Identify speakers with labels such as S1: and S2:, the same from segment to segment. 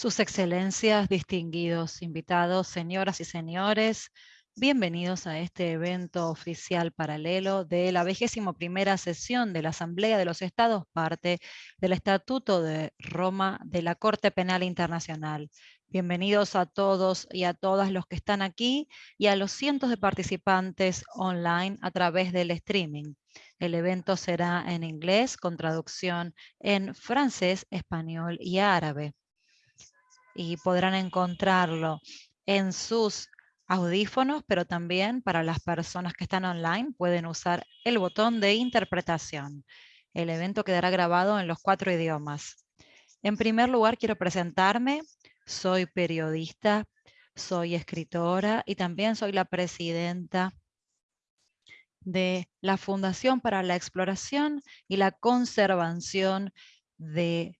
S1: Sus excelencias, distinguidos invitados, señoras y señores, bienvenidos a este evento oficial paralelo de la vigésimo primera sesión de la Asamblea de los Estados parte del Estatuto de Roma de la Corte Penal Internacional. Bienvenidos a todos y a todas los que están aquí y a los cientos de participantes online a través del streaming. El evento será en inglés con traducción en francés, español y árabe y podrán encontrarlo en sus audífonos, pero también para las personas que están online pueden usar el botón de interpretación. El evento quedará grabado en los cuatro idiomas. En primer lugar, quiero presentarme. Soy periodista, soy escritora y también soy la presidenta de la Fundación para la Exploración y la Conservación de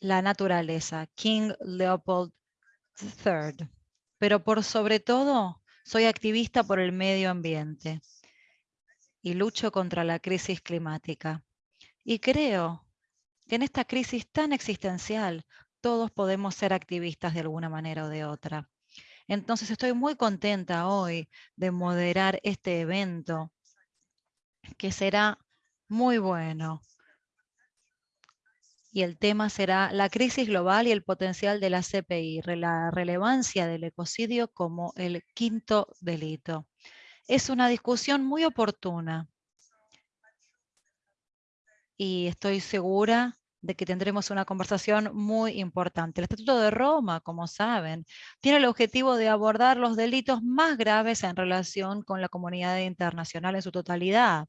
S1: la naturaleza, King Leopold III. Pero por sobre todo, soy activista por el medio ambiente y lucho contra la crisis climática. Y creo que en esta crisis tan existencial, todos podemos ser activistas de alguna manera o de otra. Entonces estoy muy contenta hoy de moderar este evento que será muy bueno y el tema será la crisis global y el potencial de la CPI, la relevancia del ecocidio como el quinto delito. Es una discusión muy oportuna y estoy segura de que tendremos una conversación muy importante. El Estatuto de Roma, como saben, tiene el objetivo de abordar los delitos más graves en relación con la comunidad internacional en su totalidad.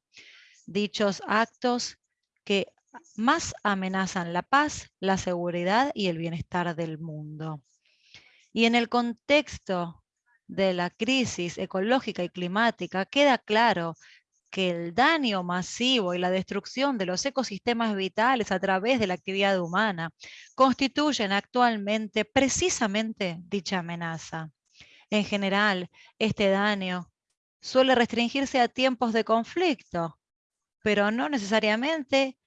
S1: Dichos actos que más amenazan la paz, la seguridad y el bienestar del mundo. Y en el contexto de la crisis ecológica y climática queda claro que el daño masivo y la destrucción de los ecosistemas vitales a través de la actividad humana constituyen actualmente precisamente dicha amenaza. En general, este daño suele restringirse a tiempos de conflicto, pero no necesariamente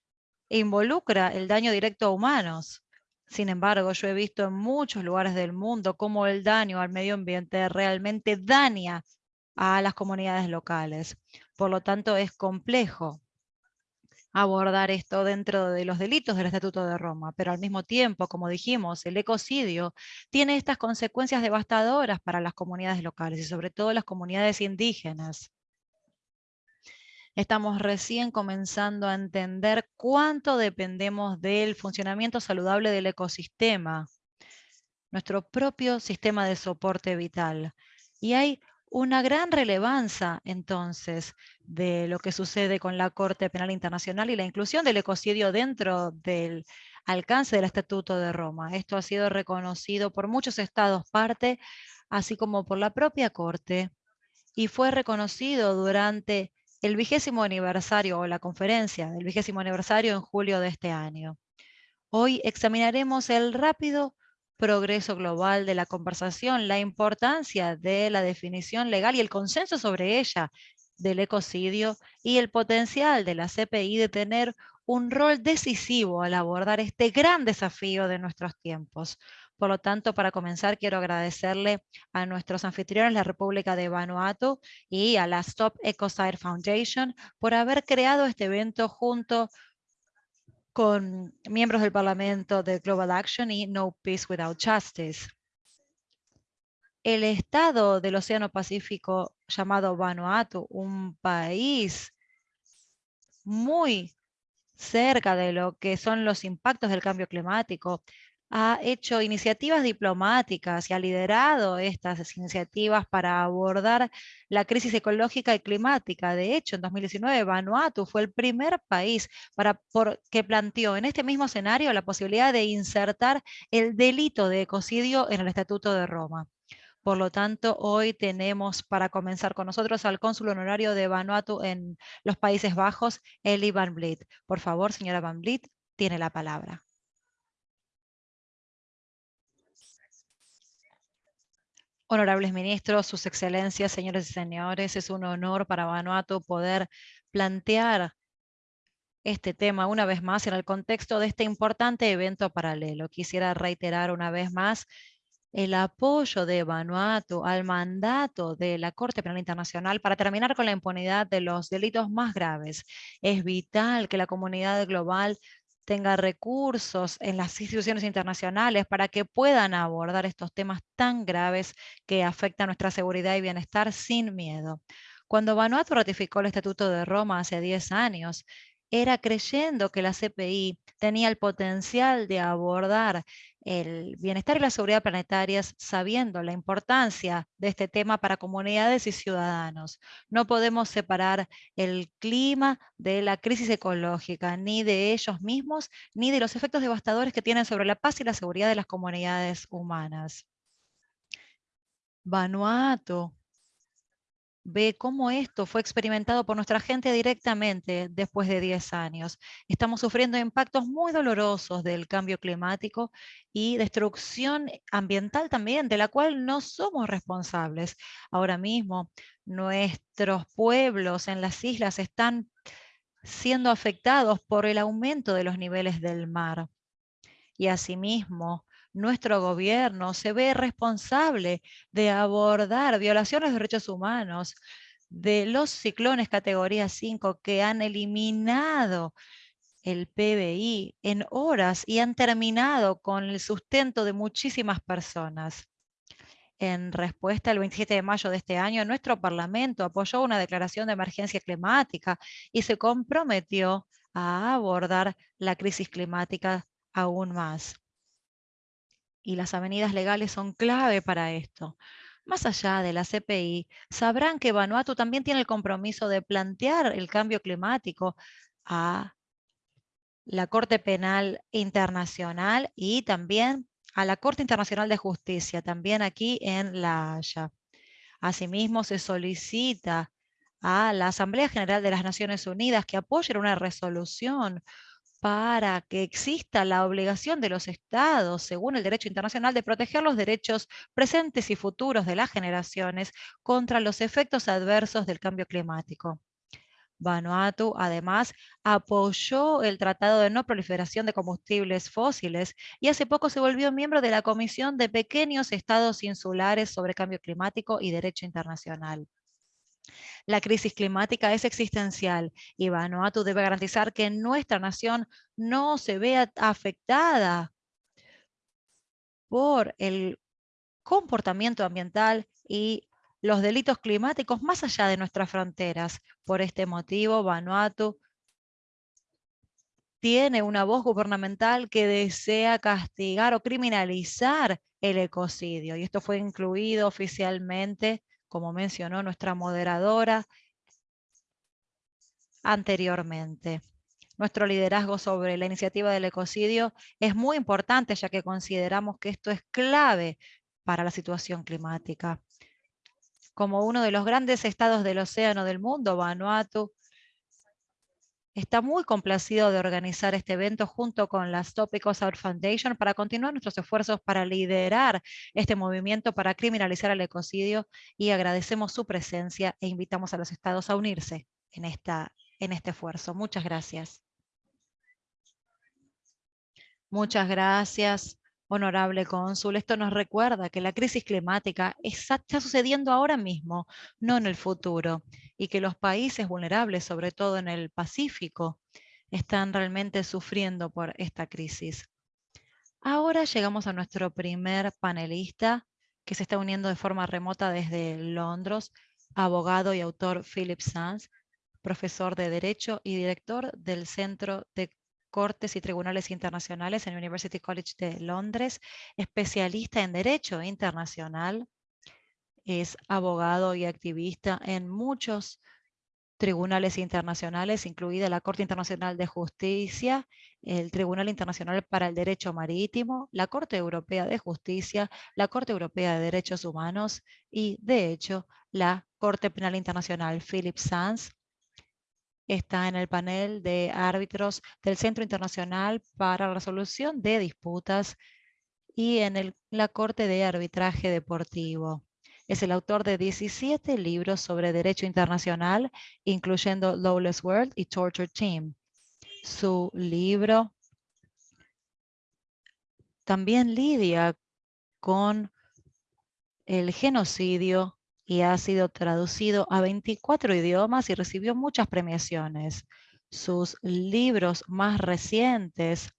S1: involucra el daño directo a humanos. Sin embargo, yo he visto en muchos lugares del mundo cómo el daño al medio ambiente realmente daña a las comunidades locales. Por lo tanto, es complejo abordar esto dentro de los delitos del Estatuto de Roma, pero al mismo tiempo, como dijimos, el ecocidio tiene estas consecuencias devastadoras para las comunidades locales y sobre todo las comunidades indígenas. Estamos recién comenzando a entender cuánto dependemos del funcionamiento saludable del ecosistema, nuestro propio sistema de soporte vital. Y hay una gran relevancia entonces de lo que sucede con la Corte Penal Internacional y la inclusión del ecocidio dentro del alcance del Estatuto de Roma. Esto ha sido reconocido por muchos estados parte, así como por la propia Corte, y fue reconocido durante el vigésimo aniversario o la conferencia del vigésimo aniversario en julio de este año. Hoy examinaremos el rápido progreso global de la conversación, la importancia de la definición legal y el consenso sobre ella del ecocidio y el potencial de la CPI de tener un rol decisivo al abordar este gran desafío de nuestros tiempos. Por lo tanto, para comenzar, quiero agradecerle a nuestros anfitriones, la República de Vanuatu y a la Stop Ecocide Foundation por haber creado este evento junto con miembros del Parlamento de Global Action y No Peace Without Justice. El estado del Océano Pacífico llamado Vanuatu, un país muy cerca de lo que son los impactos del cambio climático, ha hecho iniciativas diplomáticas y ha liderado estas iniciativas para abordar la crisis ecológica y climática. De hecho, en 2019 Vanuatu fue el primer país para, que planteó en este mismo escenario la posibilidad de insertar el delito de ecocidio en el Estatuto de Roma. Por lo tanto, hoy tenemos para comenzar con nosotros al cónsul honorario de Vanuatu en los Países Bajos, Eli Van Vliet. Por favor, señora Van Vliet, tiene la palabra. Honorables ministros, sus excelencias, señores y señores, es un honor para Vanuatu poder plantear este tema una vez más en el contexto de este importante evento paralelo. Quisiera reiterar una vez más el apoyo de Vanuatu al mandato de la Corte Penal Internacional para terminar con la impunidad de los delitos más graves. Es vital que la comunidad global tenga recursos en las instituciones internacionales para que puedan abordar estos temas tan graves que afectan nuestra seguridad y bienestar sin miedo. Cuando Vanuatu ratificó el Estatuto de Roma hace 10 años, era creyendo que la CPI tenía el potencial de abordar el bienestar y la seguridad planetarias sabiendo la importancia de este tema para comunidades y ciudadanos. No podemos separar el clima de la crisis ecológica, ni de ellos mismos, ni de los efectos devastadores que tienen sobre la paz y la seguridad de las comunidades humanas. Vanuatu ve cómo esto fue experimentado por nuestra gente directamente después de 10 años. Estamos sufriendo impactos muy dolorosos del cambio climático y destrucción ambiental también, de la cual no somos responsables. Ahora mismo, nuestros pueblos en las islas están siendo afectados por el aumento de los niveles del mar. Y asimismo, nuestro gobierno se ve responsable de abordar violaciones de derechos humanos de los ciclones categoría 5 que han eliminado el PBI en horas y han terminado con el sustento de muchísimas personas. En respuesta, el 27 de mayo de este año, nuestro Parlamento apoyó una declaración de emergencia climática y se comprometió a abordar la crisis climática aún más y las avenidas legales son clave para esto. Más allá de la CPI, sabrán que Vanuatu también tiene el compromiso de plantear el cambio climático a la Corte Penal Internacional y también a la Corte Internacional de Justicia, también aquí en La Haya. Asimismo, se solicita a la Asamblea General de las Naciones Unidas que apoye una resolución para que exista la obligación de los estados, según el derecho internacional, de proteger los derechos presentes y futuros de las generaciones contra los efectos adversos del cambio climático. Vanuatu, además, apoyó el Tratado de No Proliferación de Combustibles Fósiles y hace poco se volvió miembro de la Comisión de Pequeños Estados Insulares sobre Cambio Climático y Derecho Internacional. La crisis climática es existencial y Vanuatu debe garantizar que nuestra nación no se vea afectada por el comportamiento ambiental y los delitos climáticos más allá de nuestras fronteras. Por este motivo, Vanuatu tiene una voz gubernamental que desea castigar o criminalizar el ecocidio. Y esto fue incluido oficialmente como mencionó nuestra moderadora anteriormente. Nuestro liderazgo sobre la iniciativa del ecocidio es muy importante ya que consideramos que esto es clave para la situación climática. Como uno de los grandes estados del océano del mundo, Vanuatu está muy complacido de organizar este evento junto con la Stop Ecocide Foundation para continuar nuestros esfuerzos para liderar este movimiento para criminalizar el ecocidio y agradecemos su presencia e invitamos a los estados a unirse en, esta, en este esfuerzo. Muchas gracias. Muchas gracias, honorable cónsul. Esto nos recuerda que la crisis climática está sucediendo ahora mismo, no en el futuro y que los países vulnerables, sobre todo en el Pacífico, están realmente sufriendo por esta crisis. Ahora llegamos a nuestro primer panelista, que se está uniendo de forma remota desde Londres, abogado y autor Philip Sands, profesor de Derecho y director del Centro de Cortes y Tribunales Internacionales en University College de Londres, especialista en Derecho Internacional, es abogado y activista en muchos tribunales internacionales, incluida la Corte Internacional de Justicia, el Tribunal Internacional para el Derecho Marítimo, la Corte Europea de Justicia, la Corte Europea de Derechos Humanos y, de hecho, la Corte Penal Internacional. Philip Sands está en el panel de árbitros del Centro Internacional para la Resolución de Disputas y en la Corte de Arbitraje Deportivo. Es el autor de 17 libros sobre derecho internacional, incluyendo Lawless World y Torture Team. Su libro también lidia con el genocidio y ha sido traducido a 24 idiomas y recibió muchas premiaciones. Sus libros más recientes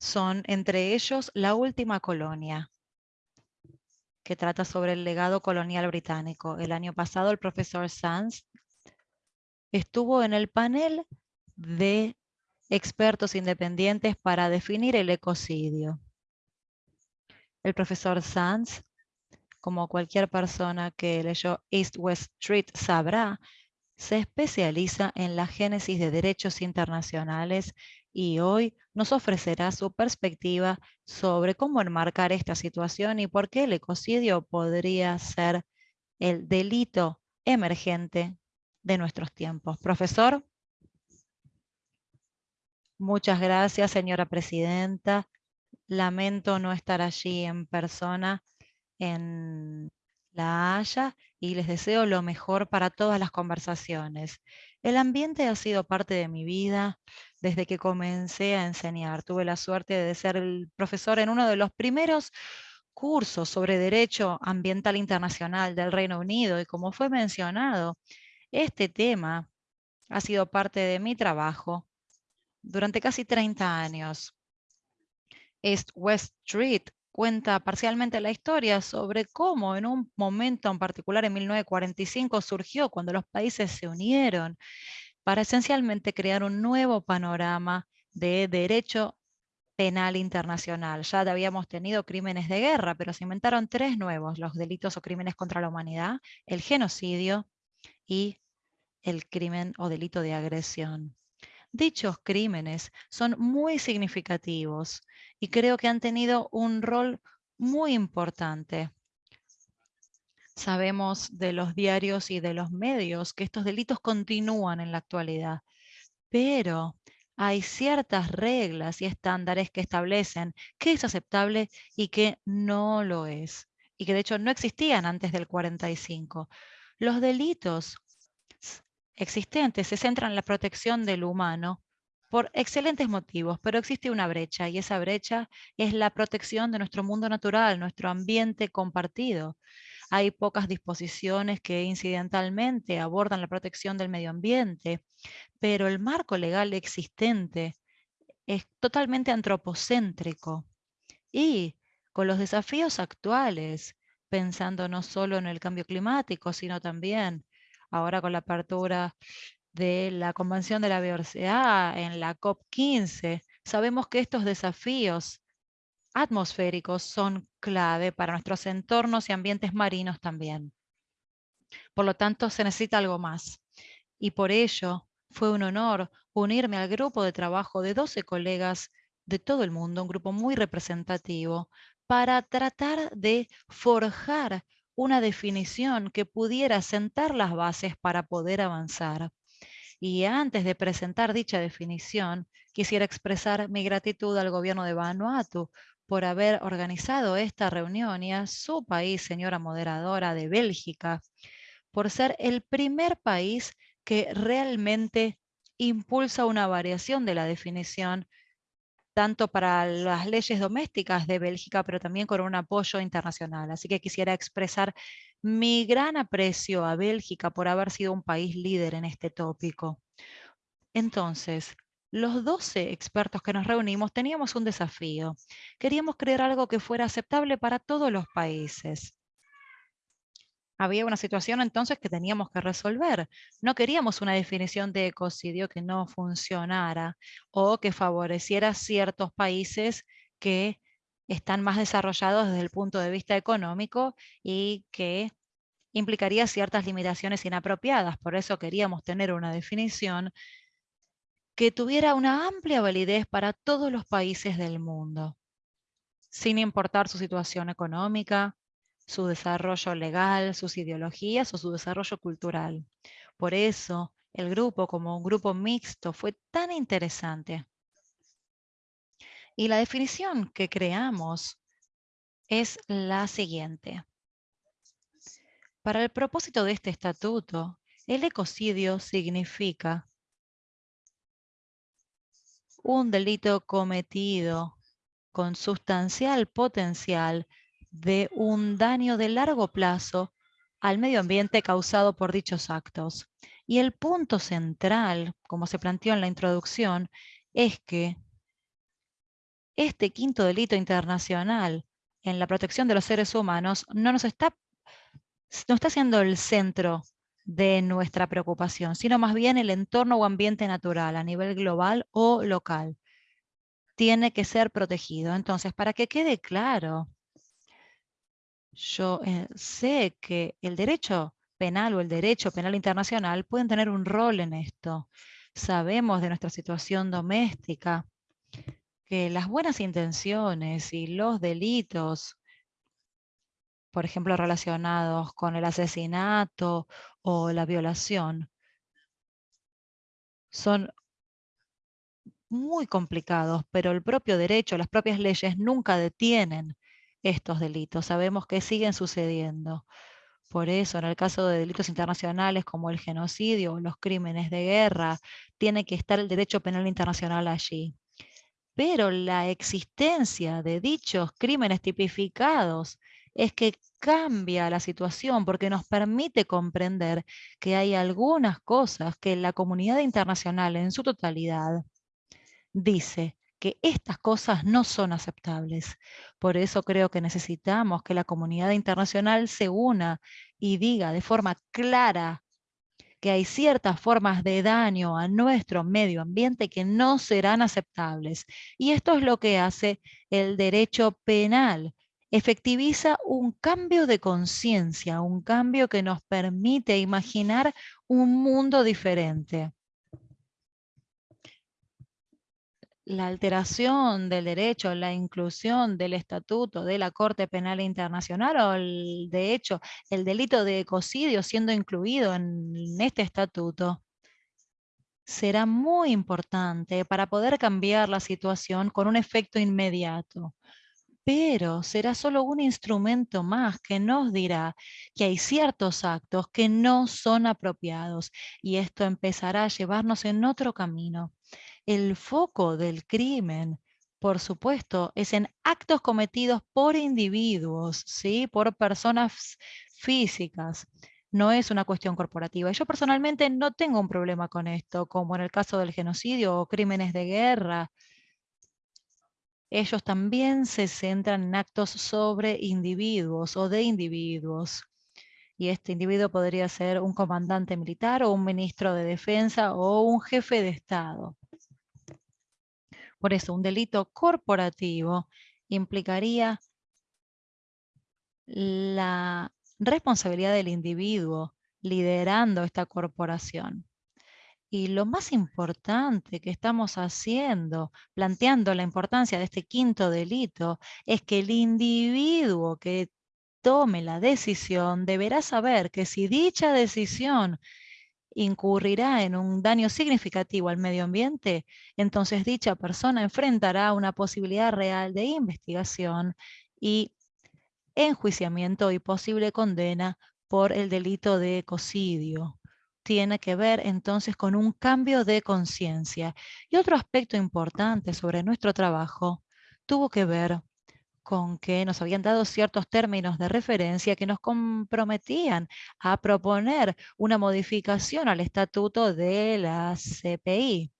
S1: son entre ellos La última colonia, que trata sobre el legado colonial británico. El año pasado el profesor Sanz estuvo en el panel de expertos independientes para definir el ecocidio. El profesor Sanz, como cualquier persona que leyó East West Street sabrá, se especializa en la génesis de derechos internacionales y hoy nos ofrecerá su perspectiva sobre cómo enmarcar esta situación y por qué el ecocidio podría ser el delito emergente de nuestros tiempos. Profesor. Muchas gracias, señora presidenta. Lamento no estar allí en persona en La Haya y les deseo lo mejor para todas las conversaciones. El ambiente ha sido parte de mi vida desde que comencé a enseñar. Tuve la suerte de ser el profesor en uno de los primeros cursos sobre Derecho Ambiental Internacional del Reino Unido y como fue mencionado, este tema ha sido parte de mi trabajo durante casi 30 años. East West Street cuenta parcialmente la historia sobre cómo en un momento en particular en 1945 surgió cuando los países se unieron para esencialmente crear un nuevo panorama de derecho penal internacional. Ya habíamos tenido crímenes de guerra, pero se inventaron tres nuevos, los delitos o crímenes contra la humanidad, el genocidio y el crimen o delito de agresión. Dichos crímenes son muy significativos y creo que han tenido un rol muy importante. Sabemos de los diarios y de los medios que estos delitos continúan en la actualidad, pero hay ciertas reglas y estándares que establecen qué es aceptable y qué no lo es, y que de hecho no existían antes del 45. Los delitos existentes se centran en la protección del humano por excelentes motivos, pero existe una brecha y esa brecha es la protección de nuestro mundo natural, nuestro ambiente compartido. Hay pocas disposiciones que incidentalmente abordan la protección del medio ambiente, pero el marco legal existente es totalmente antropocéntrico. Y con los desafíos actuales, pensando no solo en el cambio climático, sino también ahora con la apertura de la Convención de la Biodiversidad en la COP15, sabemos que estos desafíos atmosféricos son clave para nuestros entornos y ambientes marinos también. Por lo tanto, se necesita algo más. Y por ello, fue un honor unirme al grupo de trabajo de 12 colegas de todo el mundo, un grupo muy representativo, para tratar de forjar una definición que pudiera sentar las bases para poder avanzar. Y antes de presentar dicha definición, quisiera expresar mi gratitud al gobierno de Vanuatu por haber organizado esta reunión y a su país, señora moderadora de Bélgica, por ser el primer país que realmente impulsa una variación de la definición tanto para las leyes domésticas de Bélgica, pero también con un apoyo internacional. Así que quisiera expresar mi gran aprecio a Bélgica por haber sido un país líder en este tópico. Entonces, los 12 expertos que nos reunimos teníamos un desafío. Queríamos crear algo que fuera aceptable para todos los países había una situación entonces que teníamos que resolver. No queríamos una definición de ecocidio que no funcionara o que favoreciera ciertos países que están más desarrollados desde el punto de vista económico y que implicaría ciertas limitaciones inapropiadas. Por eso queríamos tener una definición que tuviera una amplia validez para todos los países del mundo, sin importar su situación económica, su desarrollo legal, sus ideologías o su desarrollo cultural. Por eso, el grupo como un grupo mixto fue tan interesante. Y la definición que creamos es la siguiente. Para el propósito de este estatuto, el ecocidio significa un delito cometido con sustancial potencial de un daño de largo plazo al medio ambiente causado por dichos actos. Y el punto central, como se planteó en la introducción, es que este quinto delito internacional en la protección de los seres humanos no nos está, no está siendo el centro de nuestra preocupación, sino más bien el entorno o ambiente natural a nivel global o local. Tiene que ser protegido. Entonces, para que quede claro, yo eh, sé que el derecho penal o el derecho penal internacional pueden tener un rol en esto. Sabemos de nuestra situación doméstica que las buenas intenciones y los delitos, por ejemplo, relacionados con el asesinato o la violación, son muy complicados, pero el propio derecho, las propias leyes nunca detienen estos delitos. Sabemos que siguen sucediendo. Por eso, en el caso de delitos internacionales como el genocidio o los crímenes de guerra, tiene que estar el derecho penal internacional allí. Pero la existencia de dichos crímenes tipificados es que cambia la situación porque nos permite comprender que hay algunas cosas que la comunidad internacional en su totalidad dice que estas cosas no son aceptables. Por eso creo que necesitamos que la comunidad internacional se una y diga de forma clara que hay ciertas formas de daño a nuestro medio ambiente que no serán aceptables. Y esto es lo que hace el derecho penal. Efectiviza un cambio de conciencia, un cambio que nos permite imaginar un mundo diferente. La alteración del derecho, la inclusión del estatuto de la Corte Penal Internacional o de hecho el delito de ecocidio siendo incluido en este estatuto será muy importante para poder cambiar la situación con un efecto inmediato. Pero será solo un instrumento más que nos dirá que hay ciertos actos que no son apropiados y esto empezará a llevarnos en otro camino el foco del crimen, por supuesto, es en actos cometidos por individuos, ¿sí? por personas físicas. No es una cuestión corporativa. Yo personalmente no tengo un problema con esto, como en el caso del genocidio o crímenes de guerra. Ellos también se centran en actos sobre individuos o de individuos. Y este individuo podría ser un comandante militar o un ministro de defensa o un jefe de Estado. Por eso, un delito corporativo implicaría la responsabilidad del individuo liderando esta corporación. Y lo más importante que estamos haciendo, planteando la importancia de este quinto delito, es que el individuo que tome la decisión deberá saber que si dicha decisión incurrirá en un daño significativo al medio ambiente, entonces dicha persona enfrentará una posibilidad real de investigación y enjuiciamiento y posible condena por el delito de ecocidio. Tiene que ver entonces con un cambio de conciencia. Y otro aspecto importante sobre nuestro trabajo tuvo que ver con que nos habían dado ciertos términos de referencia que nos comprometían a proponer una modificación al estatuto de la CPI.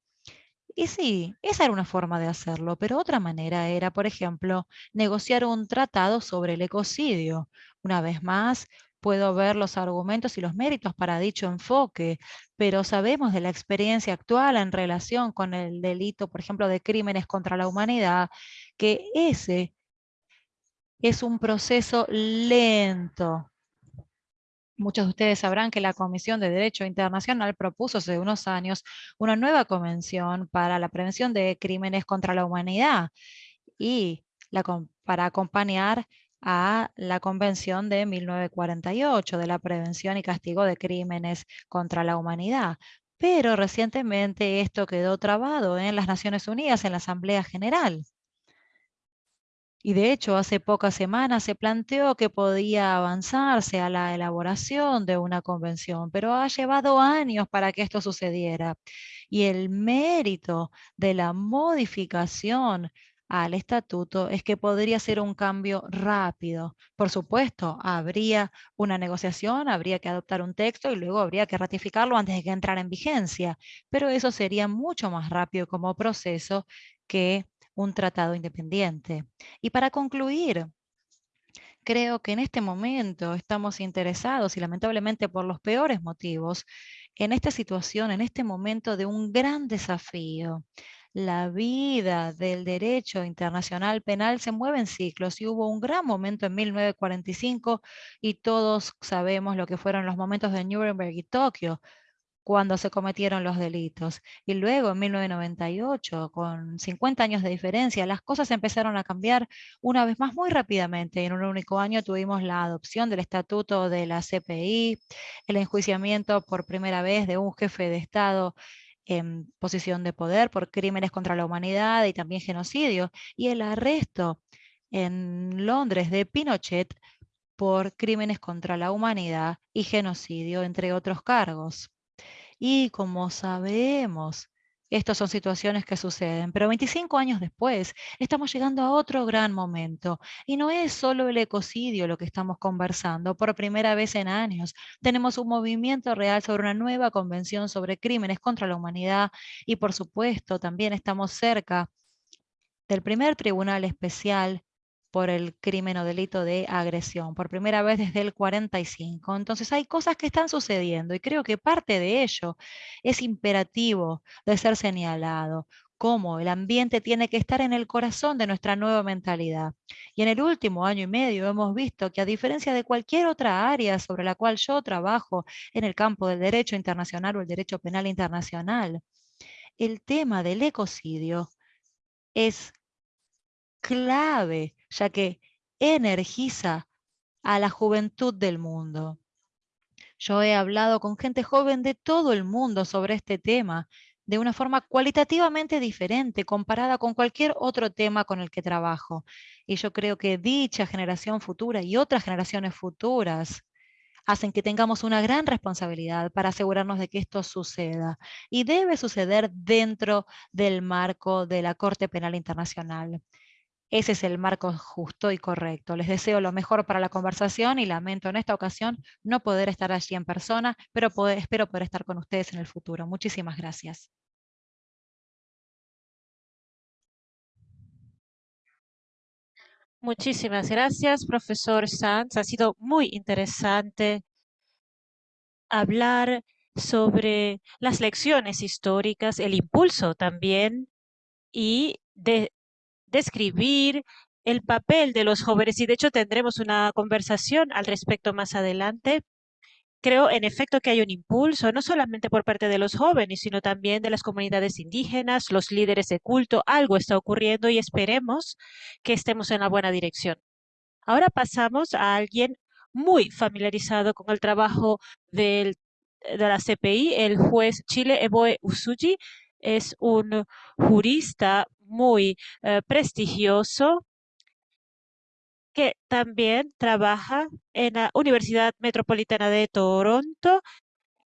S1: Y sí, esa era una forma de hacerlo, pero otra manera era, por ejemplo, negociar un tratado sobre el ecocidio. Una vez más, puedo ver los argumentos y los méritos para dicho enfoque, pero sabemos de la experiencia actual en relación con el delito, por ejemplo, de crímenes contra la humanidad, que ese es un proceso lento. Muchos de ustedes sabrán que la Comisión de Derecho Internacional propuso hace unos años una nueva convención para la prevención de crímenes contra la humanidad y para acompañar a la Convención de 1948 de la prevención y castigo de crímenes contra la humanidad. Pero recientemente esto quedó trabado en las Naciones Unidas, en la Asamblea General. Y de hecho, hace pocas semanas se planteó que podía avanzarse a la elaboración de una convención, pero ha llevado años para que esto sucediera. Y el mérito de la modificación al estatuto es que podría ser un cambio rápido. Por supuesto, habría una negociación, habría que adoptar un texto y luego habría que ratificarlo antes de que entrara en vigencia, pero eso sería mucho más rápido como proceso que un tratado independiente. Y para concluir, creo que en este momento estamos interesados y lamentablemente por los peores motivos en esta situación, en este momento de un gran desafío. La vida del derecho internacional penal se mueve en ciclos y hubo un gran momento en 1945 y todos sabemos lo que fueron los momentos de Nuremberg y Tokio, cuando se cometieron los delitos. Y luego, en 1998, con 50 años de diferencia, las cosas empezaron a cambiar una vez más muy rápidamente. En un único año tuvimos la adopción del estatuto de la CPI, el enjuiciamiento por primera vez de un jefe de Estado en posición de poder por crímenes contra la humanidad y también genocidio, y el arresto en Londres de Pinochet por crímenes contra la humanidad y genocidio, entre otros cargos. Y como sabemos, estas son situaciones que suceden, pero 25 años después estamos llegando a otro gran momento. Y no es solo el ecocidio lo que estamos conversando. Por primera vez en años tenemos un movimiento real sobre una nueva convención sobre crímenes contra la humanidad y por supuesto también estamos cerca del primer tribunal especial por el crimen o delito de agresión, por primera vez desde el 45. Entonces hay cosas que están sucediendo y creo que parte de ello es imperativo de ser señalado, cómo el ambiente tiene que estar en el corazón de nuestra nueva mentalidad. Y en el último año y medio hemos visto que a diferencia de cualquier otra área sobre la cual yo trabajo en el campo del derecho internacional o el derecho penal internacional, el tema del ecocidio es clave, ya que energiza a la juventud del mundo. Yo he hablado con gente joven de todo el mundo sobre este tema, de una forma cualitativamente diferente comparada con cualquier otro tema con el que trabajo. Y yo creo que dicha generación futura y otras generaciones futuras hacen que tengamos una gran responsabilidad para asegurarnos de que esto suceda. Y debe suceder dentro del marco de la Corte Penal Internacional. Ese es el marco justo y correcto. Les deseo lo mejor para la conversación y lamento en esta ocasión no poder estar allí en persona, pero espero poder estar con ustedes en el futuro. Muchísimas gracias.
S2: Muchísimas gracias, profesor Sanz. Ha sido muy interesante hablar sobre las lecciones históricas, el impulso también y de describir el papel de los jóvenes y de hecho tendremos una conversación al respecto más adelante. Creo en efecto que hay un impulso, no solamente por parte de los jóvenes, sino también de las comunidades indígenas, los líderes de culto. Algo está ocurriendo y esperemos que estemos en la buena dirección. Ahora pasamos a alguien muy familiarizado con el trabajo de la CPI, el juez Chile Eboe Usuji. Es un jurista muy eh, prestigioso que también trabaja en la Universidad Metropolitana de Toronto,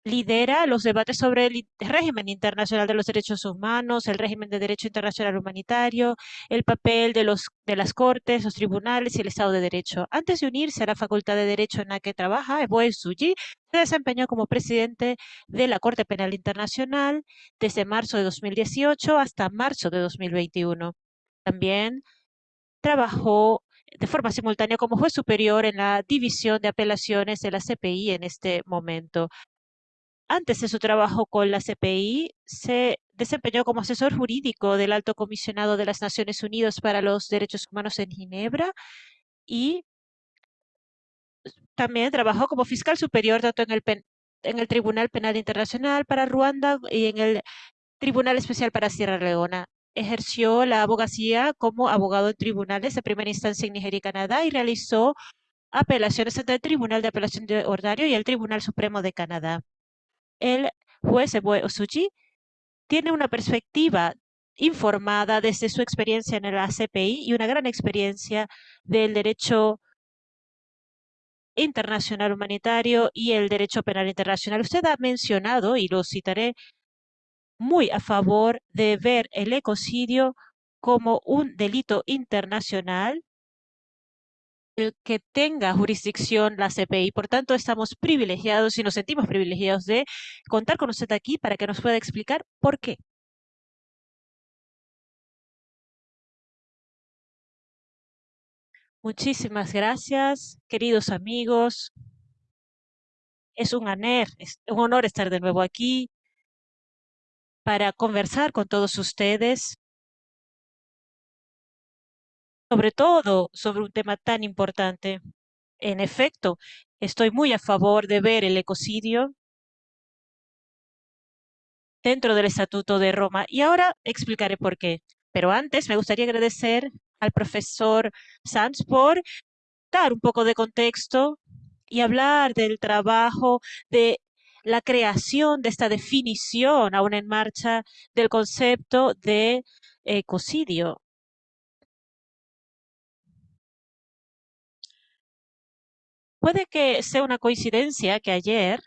S2: lidera los debates sobre el régimen internacional de los derechos humanos, el régimen de derecho internacional humanitario, el papel de, los, de las cortes, los tribunales y el Estado de Derecho. Antes de unirse a la Facultad de Derecho en la que trabaja, Eboe Suji se desempeñó como presidente de la Corte Penal Internacional desde marzo de 2018 hasta marzo de 2021. También trabajó de forma simultánea como juez superior en la División de Apelaciones de la CPI en este momento. Antes de su trabajo con la CPI, se desempeñó como asesor jurídico del Alto Comisionado de las Naciones Unidas para los Derechos Humanos en Ginebra y también trabajó como fiscal superior tanto en el, en el Tribunal Penal Internacional para Ruanda y en el Tribunal Especial para Sierra Leona. Ejerció la abogacía como abogado en tribunales de primera instancia en Nigeria y Canadá y realizó apelaciones ante el Tribunal de Apelación de Ordario y el Tribunal Supremo de Canadá el juez Osuji tiene una perspectiva informada desde su experiencia en el ACPI y una gran experiencia del derecho internacional humanitario y el derecho penal internacional. Usted ha mencionado, y lo citaré, muy a favor de ver el ecocidio como un delito internacional el que tenga jurisdicción la CPI. Por tanto, estamos privilegiados y nos sentimos privilegiados de contar con usted aquí para que nos pueda explicar por qué. Muchísimas gracias, queridos amigos. Es un, honor, es un honor estar de nuevo aquí para conversar con todos ustedes, sobre todo sobre un tema tan importante. En efecto, estoy muy a favor de ver el ecocidio dentro del Estatuto de Roma y ahora explicaré por qué. Pero antes me gustaría agradecer al profesor Sanz por dar un poco de contexto y hablar del trabajo de la creación de esta definición aún en marcha del concepto de ecocidio. Puede que sea una coincidencia que ayer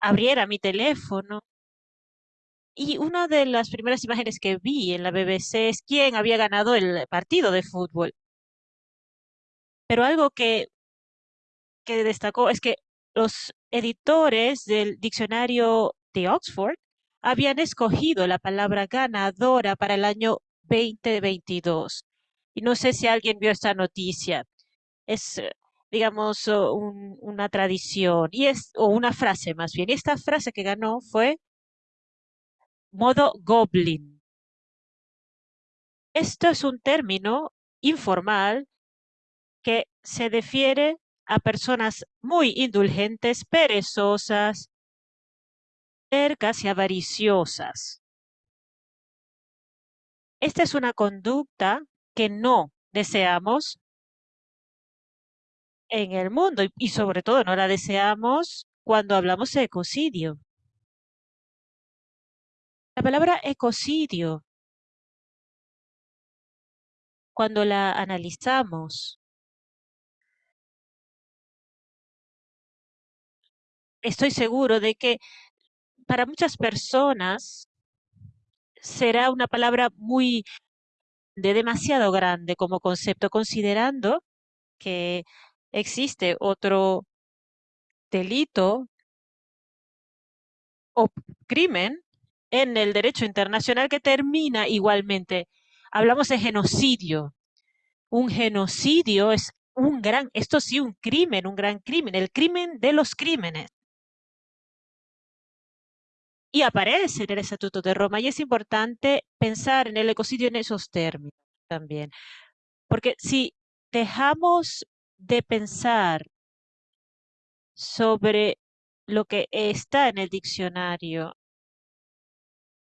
S2: abriera mi teléfono y una de las primeras imágenes que vi en la BBC es quién había ganado el partido de fútbol. Pero algo que, que destacó es que los editores del diccionario de Oxford habían escogido la palabra ganadora para el año 2022. Y no sé si alguien vio esta noticia. Es, eh, digamos, una tradición y es, o una frase más bien. Esta frase que ganó fue modo goblin. Esto es un término informal que se refiere a personas muy indulgentes, perezosas, cercas y avariciosas. Esta es una conducta que no deseamos en el mundo y, sobre todo no la deseamos cuando hablamos de ecocidio. La palabra ecocidio, cuando la analizamos, estoy seguro de que para muchas personas será una palabra muy demasiado grande como concepto, considerando que existe otro delito o crimen en el derecho internacional que termina igualmente. Hablamos de genocidio. Un genocidio es un gran, esto sí, un crimen, un gran crimen, el crimen de los crímenes. Y aparece en el Estatuto de Roma y es importante pensar en el ecocidio en esos términos también. Porque si dejamos de pensar sobre lo que está en el diccionario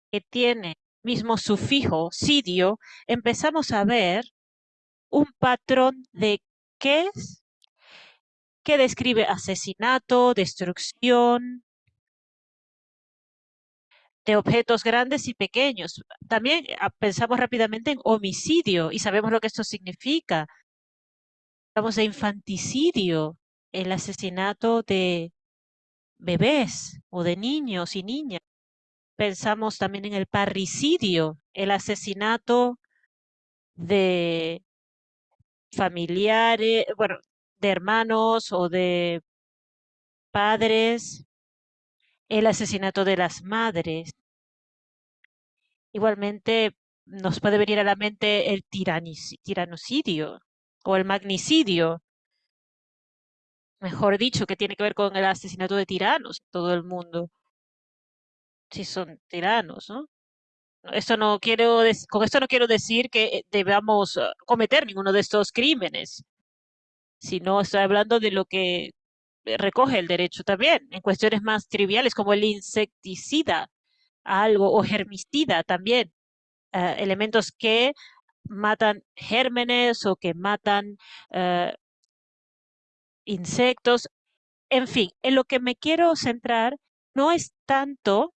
S2: que tiene mismo sufijo sidio, empezamos a ver un patrón de qué es, que describe asesinato, destrucción de objetos grandes y pequeños. También ah, pensamos rápidamente en homicidio y sabemos lo que esto significa. Hablamos de infanticidio, el asesinato de bebés o de niños y niñas. Pensamos también en el parricidio, el asesinato de familiares, bueno, de hermanos o de padres, el asesinato de las madres. Igualmente nos puede venir a la mente el tiranocidio o el magnicidio, mejor dicho, que tiene que ver con el asesinato de tiranos en todo el mundo. Si son tiranos, ¿no? Esto no quiero con esto no quiero decir que debamos ah, cometer ninguno de estos crímenes, sino estoy hablando de lo que recoge el derecho también, en cuestiones más triviales como el insecticida, algo, o germicida también, ah, elementos que matan gérmenes o que matan ah, insectos. En fin, en lo que me quiero centrar no es tanto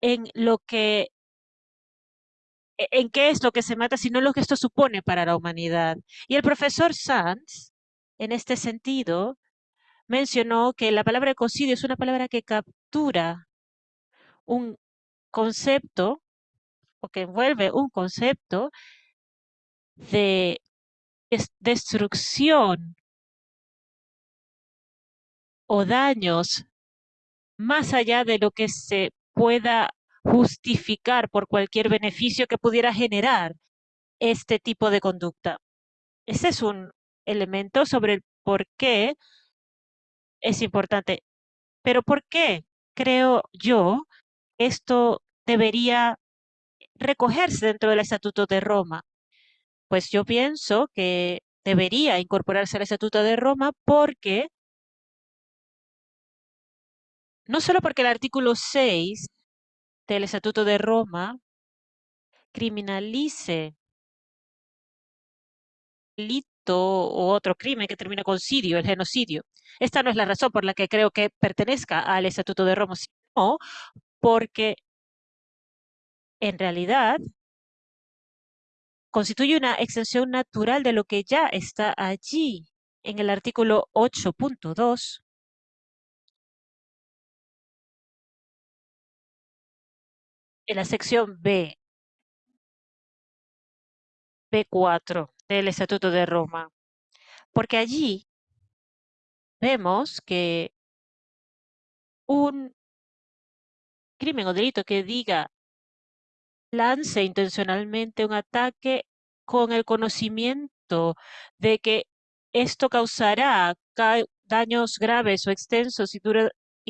S2: en lo que e, en qué es lo que se mata, sino lo que esto supone para la humanidad. Y el profesor Sanz, en este sentido, mencionó que la palabra ecocidio es una palabra que captura un concepto o que envuelve un concepto de destrucción o daños más allá de lo que se pueda justificar por cualquier beneficio que pudiera generar este tipo de conducta. Ese es un elemento sobre el por qué es importante. Pero ¿por qué creo yo esto debería recogerse dentro del Estatuto de Roma? Pues yo pienso que debería incorporarse al Estatuto de Roma porque no solo porque el artículo 6 del Estatuto de Roma criminalice delito o otro crimen que termina con sidio, el genocidio. Esta no es la razón por la que creo que pertenezca al Estatuto de Roma, sino porque en realidad constituye una extensión natural de lo que ya está allí en el artículo 8.2 en la sección B, B4 del Estatuto de Roma, porque allí vemos que un crimen o delito que diga lance intencionalmente un ataque con el conocimiento de que esto causará daños graves o extensos y,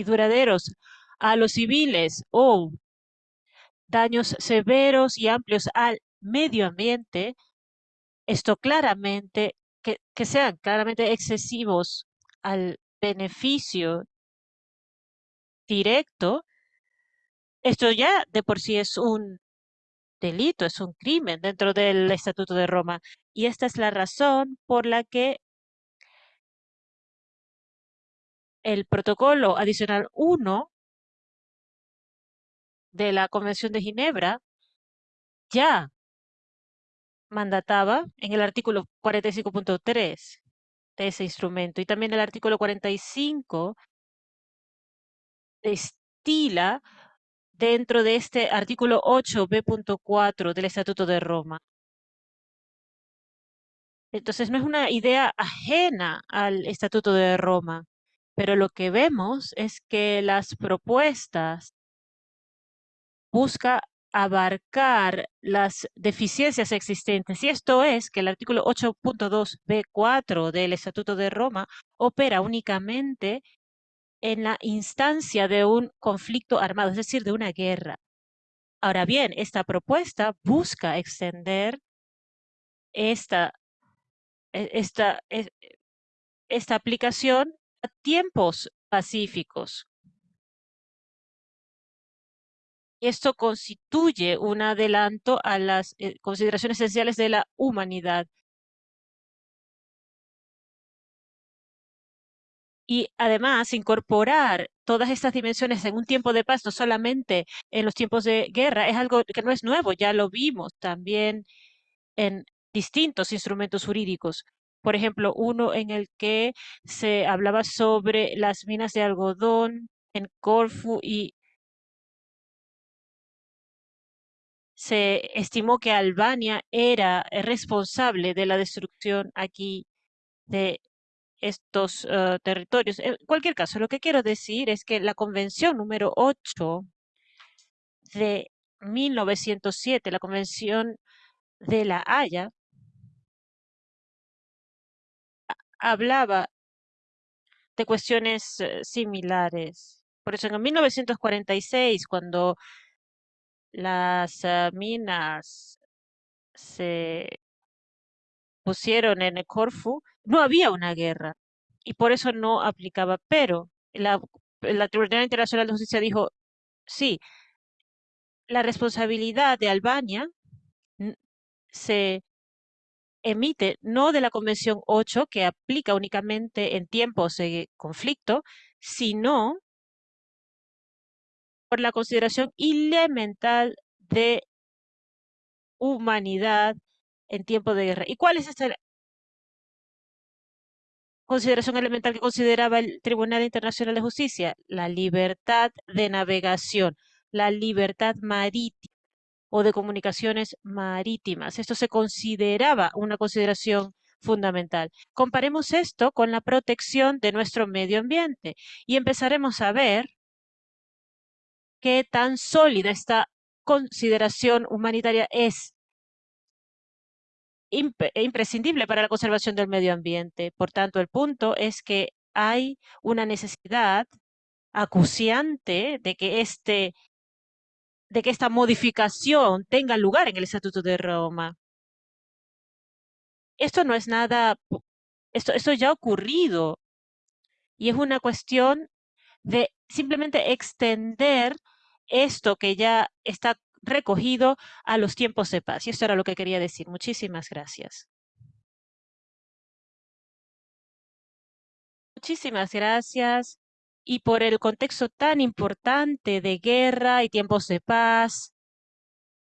S2: duraderos a los civiles o daños severos y amplios al medio ambiente, esto claramente, que sean claramente excesivos al beneficio directo, esto ya de por sí es un delito, es un crimen dentro del Estatuto de Roma. Y esta es la razón por la que el protocolo adicional 1 de la Convención de Ginebra ya mandataba en el artículo 45.3 de ese instrumento y también el artículo 45 estila dentro de este artículo 8b.4 del Estatuto de Roma. Entonces no es una idea ajena al Estatuto de Roma, pero lo que vemos es que las propuestas busca abarcar las deficiencias existentes. Y esto es que el artículo 8.2b4 del Estatuto de Roma opera únicamente en la instancia de un conflicto armado, es decir, de una guerra. Ahora bien, esta propuesta busca extender esta, e, esta, e, esta aplicación a tiempos pacíficos. Esto constituye un adelanto a las eh, consideraciones esenciales de la humanidad. Y además, incorporar todas estas dimensiones en un tiempo de paz, no solamente en los tiempos de guerra, es algo que no es nuevo, ya lo vimos también en distintos instrumentos jurídicos. Por ejemplo, uno en el que se hablaba sobre las minas de algodón en Corfu y se estimó que Albania era responsable de la destrucción aquí de estos uh, territorios. En cualquier caso, lo que quiero decir es que la Convención número 8 de 1907, la Convención de la Haya, hablaba de cuestiones uh, similares. Por eso en 1946, cuando las uh, minas se pusieron en Corfu, no había una guerra y por eso no aplicaba. Pero la, la Tribunal Internacional de Justicia dijo, sí, la responsabilidad de Albania se emite no de la Convención 8, que aplica únicamente en tiempos de conflicto, sino por la consideración elemental de humanidad en tiempo de guerra. ¿Y cuál es esta consideración elemental que consideraba el Tribunal Internacional de Justicia? La libertad de navegación, la libertad marítima o de comunicaciones marítimas. Esto se consideraba una consideración fundamental. Comparemos esto con la protección de nuestro medio ambiente y empezaremos a ver qué tan sólida esta consideración humanitaria es imprescindible para la conservación del medio ambiente. Por tanto, el punto es que hay una necesidad acuciante de que este de que esta modificación tenga lugar en el Estatuto de Roma. Esto no es nada, esto, esto ya ha ocurrido y es una cuestión de simplemente extender esto que ya está recogido a los tiempos de paz. Y esto era lo que quería decir. Muchísimas gracias. Muchísimas gracias. Y por el contexto tan importante de guerra y tiempos de paz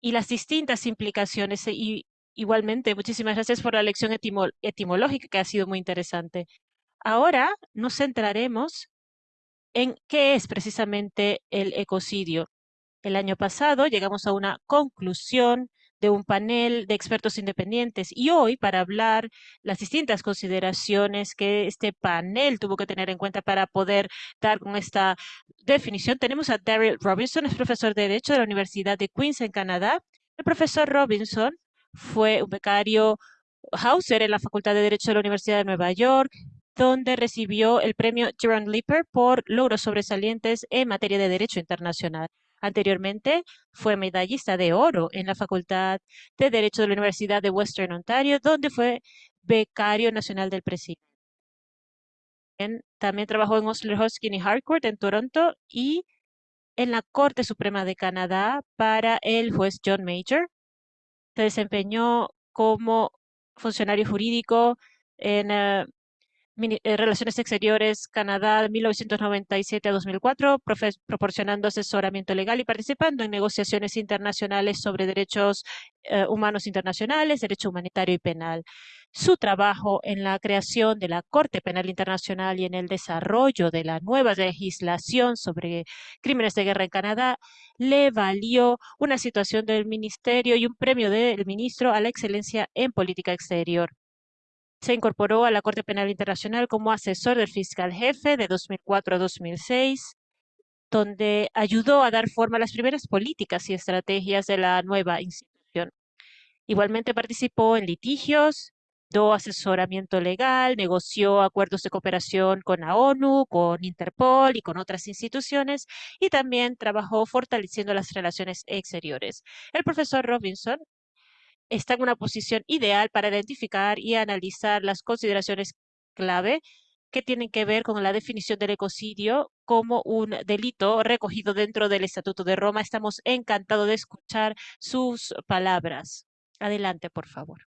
S2: y las distintas implicaciones. Y igualmente, muchísimas gracias por la lección etimológica que ha sido muy interesante. Ahora nos centraremos en qué es precisamente el ecocidio. El año pasado llegamos a una conclusión de un panel de expertos independientes y hoy para hablar las distintas consideraciones que este panel tuvo que tener en cuenta para poder dar con esta definición, tenemos a Daryl Robinson, es profesor de Derecho de la Universidad de Queens en Canadá. El profesor Robinson fue un becario Hauser en la Facultad de Derecho de la Universidad de Nueva York, donde recibió el premio Jerome Lipper por logros sobresalientes en materia de Derecho Internacional. Anteriormente fue medallista de oro en la Facultad de Derecho de la Universidad de Western Ontario, donde fue becario nacional del presidente. También trabajó en Osler Hoskin y Harcourt en Toronto y en la Corte Suprema de Canadá para el juez John Major. Se desempeñó como funcionario jurídico en eh, Relaciones Exteriores Canadá de 1997 a 2004, proporcionando asesoramiento legal y participando en negociaciones internacionales sobre derechos eh, humanos internacionales, derecho humanitario y penal. Su trabajo en la creación de la Corte Penal Internacional y en el desarrollo de la nueva legislación sobre crímenes de guerra en Canadá le valió una situación del ministerio y un premio del ministro a la excelencia en política exterior. Se incorporó a la Corte Penal Internacional como asesor del fiscal jefe de 2004 a 2006, donde ayudó a dar forma a las primeras políticas y estrategias de la nueva institución. Igualmente participó en litigios, dio asesoramiento legal, negoció acuerdos de cooperación con la ONU, con Interpol y con otras instituciones, y también trabajó fortaleciendo las relaciones exteriores. El profesor Robinson está en una posición ideal para identificar y analizar las consideraciones clave que tienen que ver con la definición del ecocidio como un delito recogido dentro del Estatuto de Roma. Estamos encantados de escuchar sus palabras. Adelante, por favor.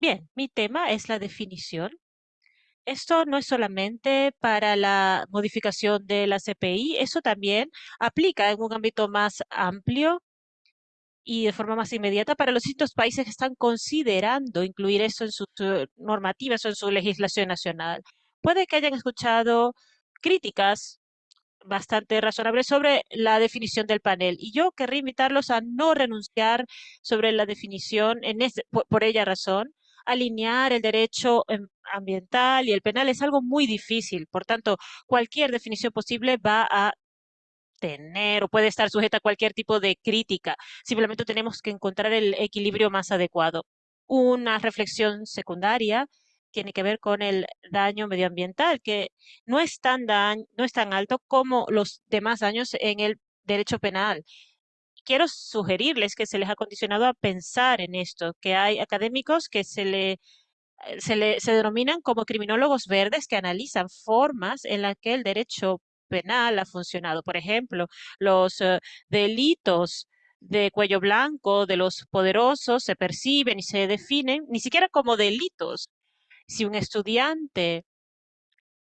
S2: Bien, mi tema es la definición esto no es solamente para la modificación de la CPI, eso también aplica en un ámbito más amplio y de forma más inmediata para los distintos países que están considerando incluir eso en sus eh, normativas o en su legislación nacional. Puede que hayan escuchado críticas bastante razonables sobre la definición del panel y yo querría invitarlos a no renunciar sobre la definición en por ella razón alinear el derecho em, ambiental y el penal es algo muy difícil. Por tanto, cualquier definición posible va a tener o puede estar sujeta a cualquier tipo de crítica. Simplemente tenemos que encontrar el equilibrio más adecuado. Una reflexión secundaria tiene que ver con el daño medioambiental, que no es tan, no es tan alto como los demás daños en el derecho penal quiero sugerirles que se les ha condicionado a pensar en esto, que hay académicos que se le eh, se, le, se denominan como criminólogos verdes que analizan formas en las que el derecho penal ha funcionado. Por ejemplo, los eh, delitos de cuello blanco de los poderosos se perciben y se definen ni siquiera como delitos Si un estudiante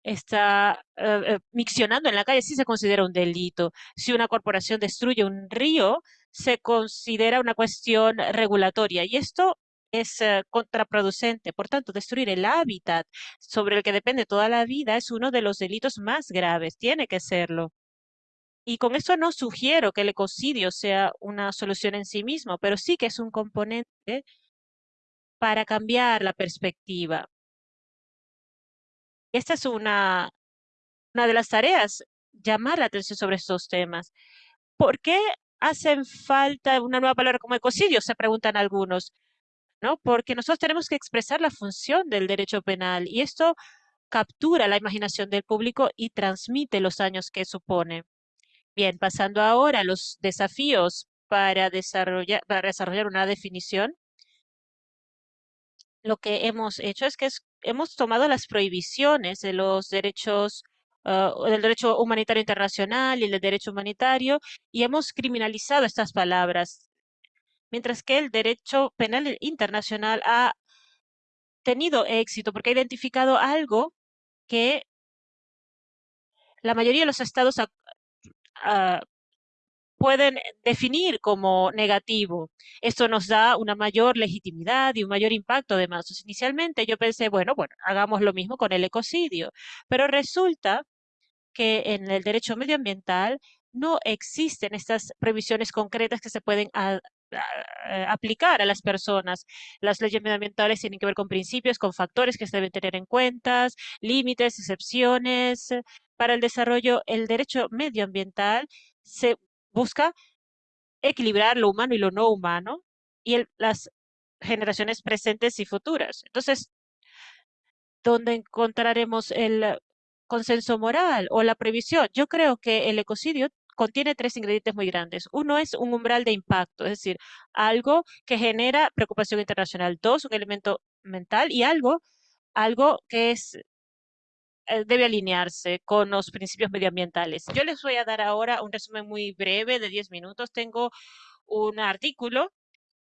S2: está eh, miccionando en la calle, sí se considera un delito. Si una corporación destruye un río, se considera una cuestión regulatoria. Y esto es eh, contraproducente. Por tanto, destruir el hábitat sobre el que depende toda la vida es uno de los delitos más graves. Tiene que serlo. Y con esto no sugiero que el ecocidio sea una solución en sí mismo, pero sí que es un componente para cambiar la perspectiva. Esta es una, una de las tareas, llamar la atención sobre estos temas. ¿Por qué hacen falta una nueva palabra como ecocidio? Se preguntan algunos. ¿no? Porque nosotros tenemos que expresar la función del derecho penal y esto captura la imaginación del público y transmite los daños que supone. Bien, pasando ahora a los desafíos para desarrollar, para desarrollar una definición. Lo que hemos hecho es que hemos tomado las prohibiciones de los derechos ah, del derecho humanitario internacional y del derecho humanitario y hemos criminalizado estas palabras. Mientras que el derecho penal internacional ha tenido éxito porque ha identificado algo que la mayoría de los estados ah, pueden definir como negativo. Esto nos da una mayor legitimidad y un mayor impacto además. Inicialmente yo pensé, bueno, bueno, hagamos lo mismo con el ecocidio, pero resulta que en el derecho medioambiental no existen estas previsiones concretas que se pueden aplicar a las personas. Las leyes medioambientales tienen que ver con principios, con factores que se deben tener en cuenta, límites, excepciones. Para el desarrollo, el derecho medioambiental se busca equilibrar lo humano y lo no humano y las generaciones presentes y futuras. Entonces, ¿dónde encontraremos el consenso moral o la previsión? Yo creo que el ecocidio contiene tres ingredientes muy grandes. Uno es un umbral de impacto, es decir, algo que genera preocupación internacional. Dos, un elemento mental y algo, algo que es debe alinearse con los principios medioambientales. Yo les voy a dar ahora un resumen muy breve de 10 minutos. Tengo un artículo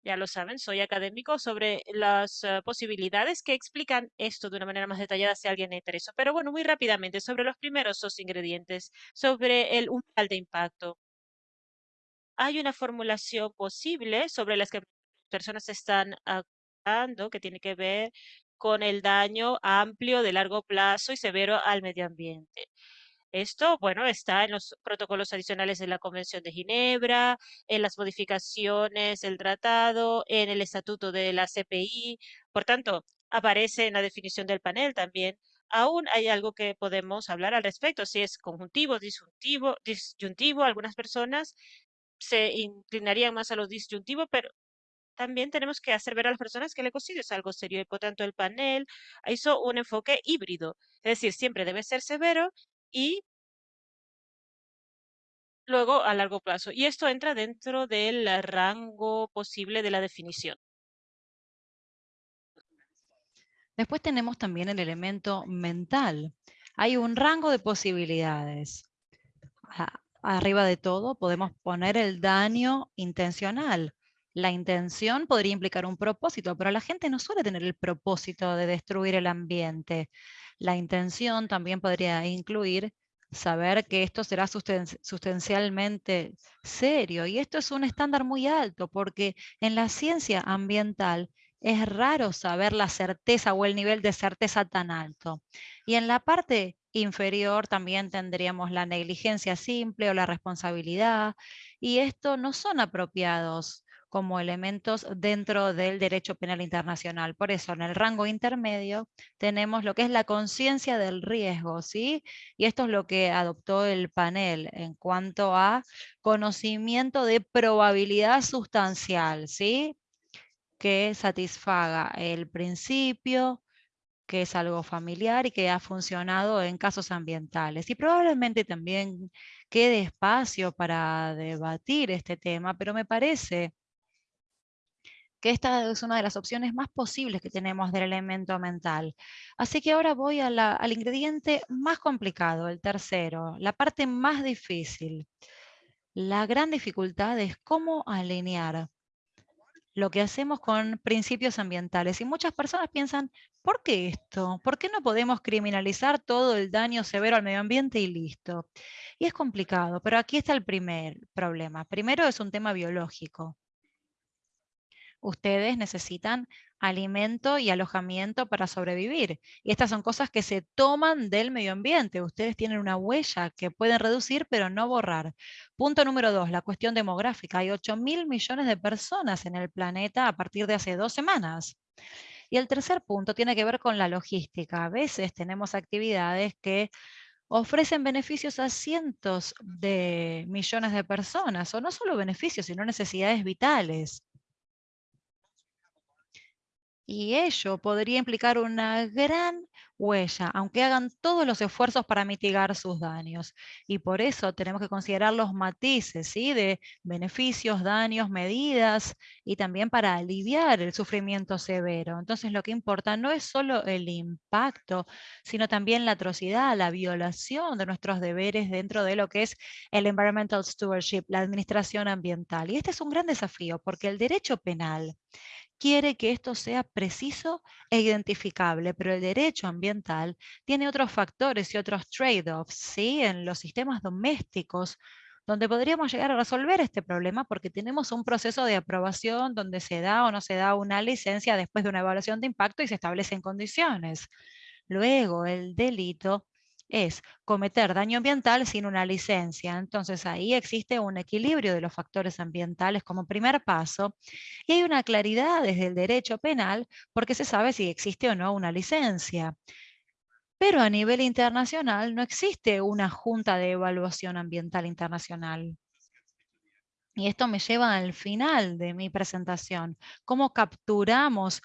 S2: ya lo saben, soy académico sobre las eh, posibilidades que explican esto de una manera más detallada si alguien le interesa. Pero bueno, muy rápidamente, sobre los primeros dos ingredientes, sobre el umbral de impacto. Hay una formulación posible sobre las que personas están actuando que tiene que ver con el daño amplio de largo plazo y severo al medio ambiente. Esto, bueno, está en los protocolos adicionales de la Convención de Ginebra, en las modificaciones del tratado, en el estatuto de la CPI. Por tanto, aparece en la definición del panel también. Aún hay algo que podemos hablar al respecto, si es conjuntivo, disyuntivo, disyuntivo. Algunas personas se inclinarían más a lo disyuntivo, pero también tenemos que hacer ver a las personas que el ecocidio es algo serio y por tanto el panel hizo un enfoque híbrido. Es decir, siempre debe ser severo y luego a largo plazo. Y esto entra dentro del rango posible de la definición.
S1: Después tenemos también el elemento mental. Hay un rango de posibilidades. Arriba de todo podemos poner el daño intencional. La intención podría implicar un propósito, pero la gente no suele tener el propósito de destruir el ambiente. La intención también podría incluir saber que esto será sustancialmente serio. Y esto es un estándar muy alto porque en la ciencia ambiental es raro saber la certeza o el nivel de certeza tan alto. Y en la parte inferior también tendríamos la negligencia simple o la responsabilidad. Y esto no son apropiados como elementos dentro del derecho penal internacional. Por eso, en el rango intermedio tenemos lo que es la conciencia del riesgo, ¿sí? Y esto es lo que adoptó el panel en cuanto a conocimiento de probabilidad sustancial, ¿sí? Que satisfaga el principio, que es algo familiar y que ha funcionado en casos ambientales. Y probablemente también quede espacio para debatir este tema, pero me parece esta es una de las opciones más posibles que tenemos del elemento mental. Así que ahora voy al ingrediente más complicado, el tercero, la parte más difícil. La gran dificultad es cómo alinear lo que hacemos con principios ambientales. Y muchas personas piensan, ¿por qué esto? ¿Por qué no podemos criminalizar todo el daño severo al medio ambiente y listo? Y es complicado, pero aquí está el primer problema. Primero es un tema biológico. Ustedes necesitan alimento y alojamiento para sobrevivir. Y estas son cosas que se toman del medio ambiente. Ustedes tienen una huella que pueden reducir, pero no borrar. Punto número dos, la cuestión demográfica. Hay 8 mil millones de personas en el planeta a partir de hace dos semanas. Y el tercer punto tiene que ver con la logística. A veces tenemos actividades que ofrecen beneficios a cientos de millones de personas, o no solo beneficios, sino necesidades vitales. Y ello podría implicar una gran huella, aunque hagan todos los esfuerzos para mitigar sus daños. Y por eso tenemos que considerar los matices ¿sí? de beneficios, daños, medidas y también para aliviar el sufrimiento severo. Entonces lo que importa no es solo el impacto, sino también la atrocidad, la violación de nuestros deberes dentro de lo que es el environmental stewardship, la administración ambiental. Y este es un gran desafío porque el derecho penal quiere que esto sea preciso e identificable, pero el derecho ambiental tiene otros factores y otros trade-offs ¿sí? en los sistemas domésticos donde podríamos llegar a resolver este problema porque tenemos un proceso de aprobación donde se da o no se da una licencia después de una evaluación de impacto y se establecen condiciones. Luego, el delito es cometer daño ambiental sin una licencia. Entonces ahí existe un equilibrio de los factores ambientales como primer paso y hay una claridad desde el derecho penal porque se sabe si existe o no una licencia. Pero a nivel internacional no existe una junta de evaluación ambiental internacional. Y esto me lleva al final de mi presentación. ¿Cómo capturamos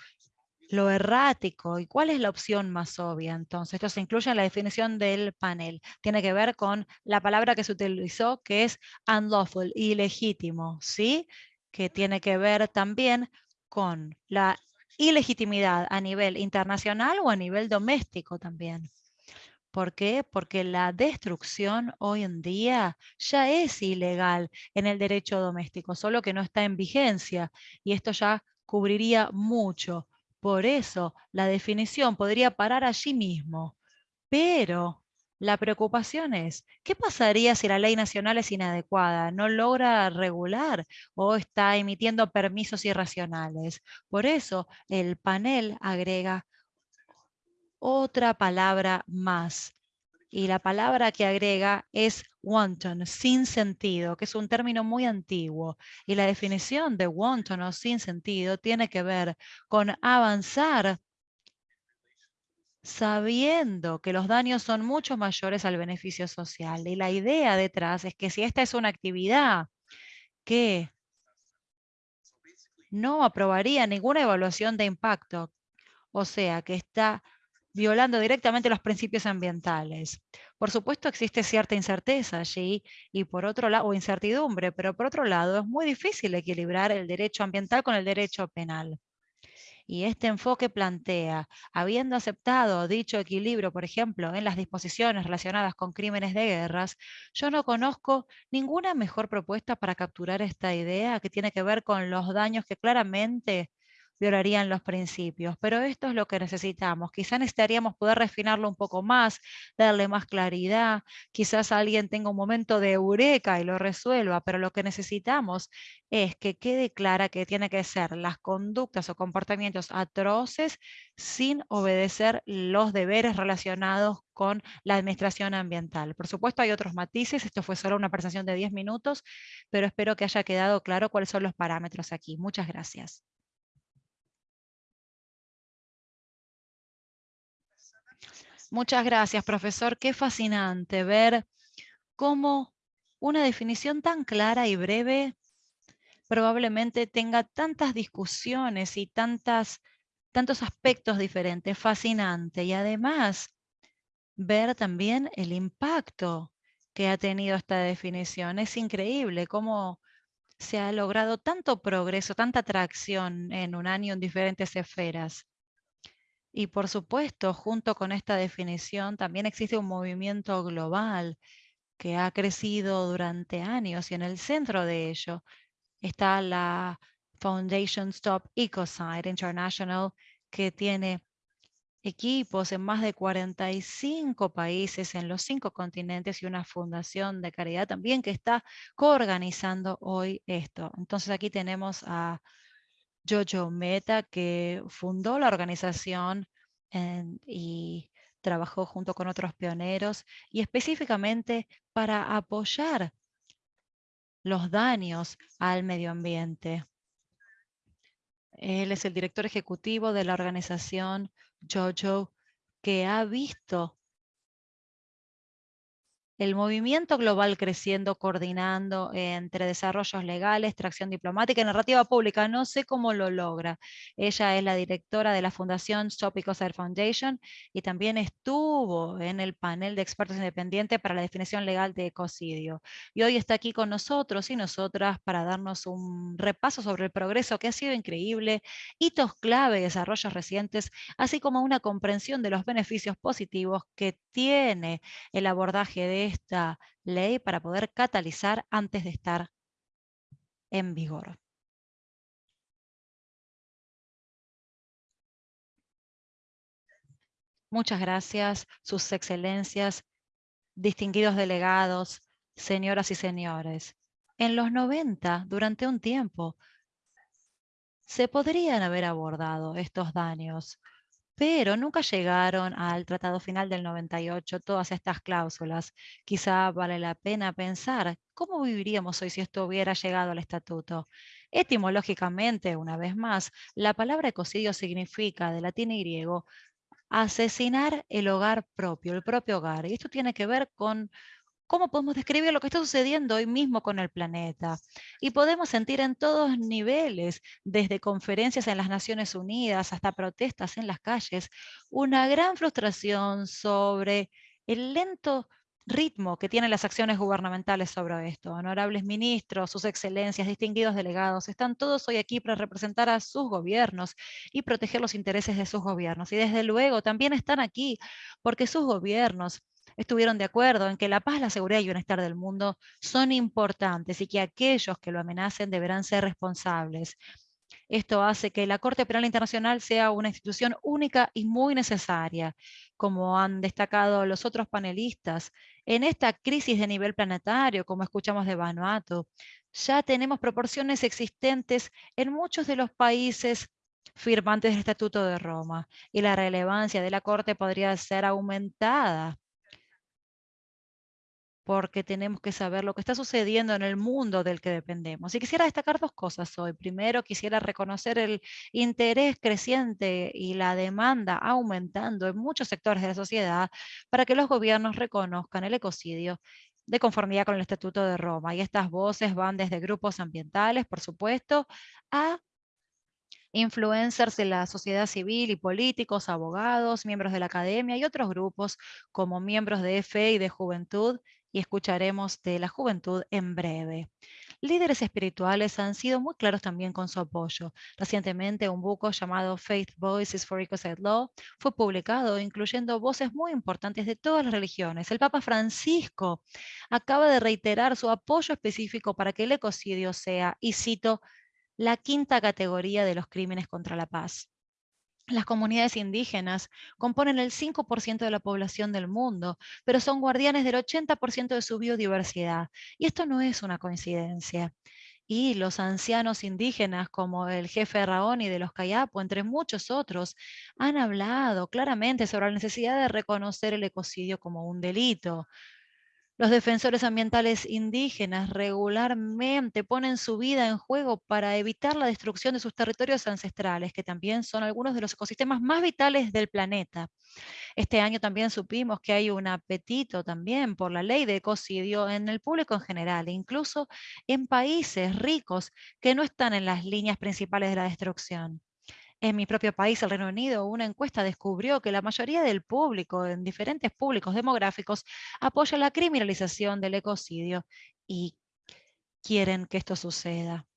S1: lo errático y cuál es la opción más obvia. Entonces, esto se incluye en la definición del panel. Tiene que ver con la palabra que se utilizó, que es unlawful, ilegítimo, ¿sí? Que tiene que ver también con la ilegitimidad a nivel internacional o a nivel doméstico también. ¿Por qué? Porque la destrucción hoy en día ya es ilegal en el derecho doméstico, solo que no está en vigencia y esto ya cubriría mucho. Por eso la definición podría parar allí mismo. Pero la preocupación es, ¿qué pasaría si la ley nacional es inadecuada, no logra regular o está emitiendo permisos irracionales? Por eso el panel agrega otra palabra más, y la palabra que agrega es wanton, sin sentido, que es un término muy antiguo. Y la definición de wanton o sin sentido tiene que ver con avanzar sabiendo que los daños son mucho mayores al beneficio social. Y la idea detrás es que si esta es una actividad que no aprobaría ninguna evaluación de impacto, o sea, que está violando directamente los principios ambientales. Por supuesto existe cierta incerteza allí o incertidumbre, pero por otro lado es muy difícil equilibrar el derecho ambiental con el derecho penal. Y este enfoque plantea, habiendo aceptado dicho equilibrio, por ejemplo, en las disposiciones relacionadas con crímenes de guerras, yo no conozco ninguna mejor propuesta para capturar esta idea que tiene que ver con los daños que claramente violarían los principios. Pero esto es lo que necesitamos. Quizás necesitaríamos poder refinarlo un poco más, darle más claridad. Quizás alguien tenga un momento de eureka y lo resuelva, pero lo que necesitamos es que quede clara que tiene que ser las conductas o comportamientos atroces sin obedecer los deberes relacionados con la administración ambiental. Por supuesto hay otros matices, esto fue solo una presentación de 10 minutos, pero espero que haya quedado claro cuáles son los parámetros aquí. Muchas gracias. Muchas gracias, profesor. Qué fascinante ver cómo una definición tan clara y breve probablemente tenga tantas discusiones y tantas, tantos aspectos diferentes. Fascinante. Y además, ver también el impacto que ha tenido esta definición. Es increíble cómo se ha logrado tanto progreso, tanta atracción en un año en diferentes esferas. Y por supuesto, junto con esta definición, también existe un movimiento global que ha crecido durante años y en el centro de ello está la Foundation Stop Ecocide International, que tiene equipos en más de 45 países en los cinco continentes y una fundación de caridad también que está coorganizando hoy esto. Entonces aquí tenemos a Jojo Meta que fundó la organización y trabajó junto con otros pioneros y específicamente para apoyar los daños al medio ambiente. Él es el director ejecutivo de la organización Jojo, que ha visto el movimiento global creciendo, coordinando entre desarrollos legales, tracción diplomática y narrativa pública. No sé cómo lo logra. Ella es la directora de la Fundación Stop Ecocide Foundation y también estuvo en el panel de expertos independientes para la definición legal de ecocidio. Y hoy está aquí con nosotros y nosotras para darnos un repaso sobre el progreso que ha sido increíble, hitos clave, desarrollos recientes, así como una comprensión de los beneficios positivos que tiene el abordaje de esta ley para poder catalizar antes de estar en vigor. Muchas gracias, sus excelencias, distinguidos delegados, señoras y señores. En los 90, durante un tiempo, se podrían haber abordado estos daños pero nunca llegaron al Tratado Final del 98 todas estas cláusulas. Quizá vale la pena pensar cómo viviríamos hoy si esto hubiera llegado al estatuto. Etimológicamente, una vez más, la palabra ecocidio significa, de latín y griego, asesinar el hogar propio, el propio hogar. Y esto tiene que ver con cómo podemos describir lo que está sucediendo hoy mismo con el planeta. Y podemos sentir en todos niveles, desde conferencias en las Naciones Unidas hasta protestas en las calles, una gran frustración sobre el lento ritmo que tienen las acciones gubernamentales sobre esto. Honorables ministros, sus excelencias, distinguidos delegados, están todos hoy aquí para representar a sus gobiernos y proteger los intereses de sus gobiernos. Y desde luego también están aquí porque sus gobiernos estuvieron de acuerdo en que la paz, la seguridad y el bienestar del mundo son importantes y que aquellos que lo amenacen deberán ser responsables. Esto hace que la Corte Penal Internacional sea una institución única y muy necesaria, como han destacado los otros panelistas. En esta crisis de nivel planetario, como escuchamos de Vanuatu, ya tenemos proporciones existentes en muchos de los países firmantes del Estatuto de Roma, y la relevancia de la Corte podría ser aumentada porque tenemos que saber lo que está sucediendo en el mundo del que dependemos. Y quisiera destacar dos cosas hoy. Primero, quisiera reconocer el interés creciente y la demanda aumentando en muchos sectores de la sociedad para que los gobiernos reconozcan el ecocidio de conformidad con el Estatuto de Roma. Y estas voces van desde grupos ambientales, por supuesto, a influencers de la sociedad civil y políticos, abogados, miembros de la academia y otros grupos como miembros de fe y de juventud y escucharemos de la juventud en breve. Líderes espirituales han sido muy claros también con su apoyo. Recientemente un buco llamado Faith Voices for Ecocide Law fue publicado incluyendo voces muy importantes de todas las religiones. El Papa Francisco acaba de reiterar su apoyo específico para que el ecocidio sea, y cito, la quinta categoría de los crímenes contra la paz. Las comunidades indígenas componen el 5% de la población del mundo, pero son guardianes del 80% de su biodiversidad. Y esto no es una coincidencia. Y los ancianos indígenas, como el jefe Raoni de los Kayapo, entre muchos otros, han hablado claramente sobre la necesidad de reconocer el ecocidio como un delito. Los defensores ambientales indígenas regularmente ponen su vida en juego para evitar la destrucción de sus territorios ancestrales, que también son algunos de los ecosistemas más vitales del planeta. Este año también supimos que hay un apetito también por la ley de ecocidio en el público en general, incluso en países ricos que no están en las líneas principales de la destrucción. En mi propio país, el Reino Unido, una encuesta descubrió que la mayoría del público, en diferentes públicos demográficos, apoya la criminalización del ecocidio y quieren que esto suceda.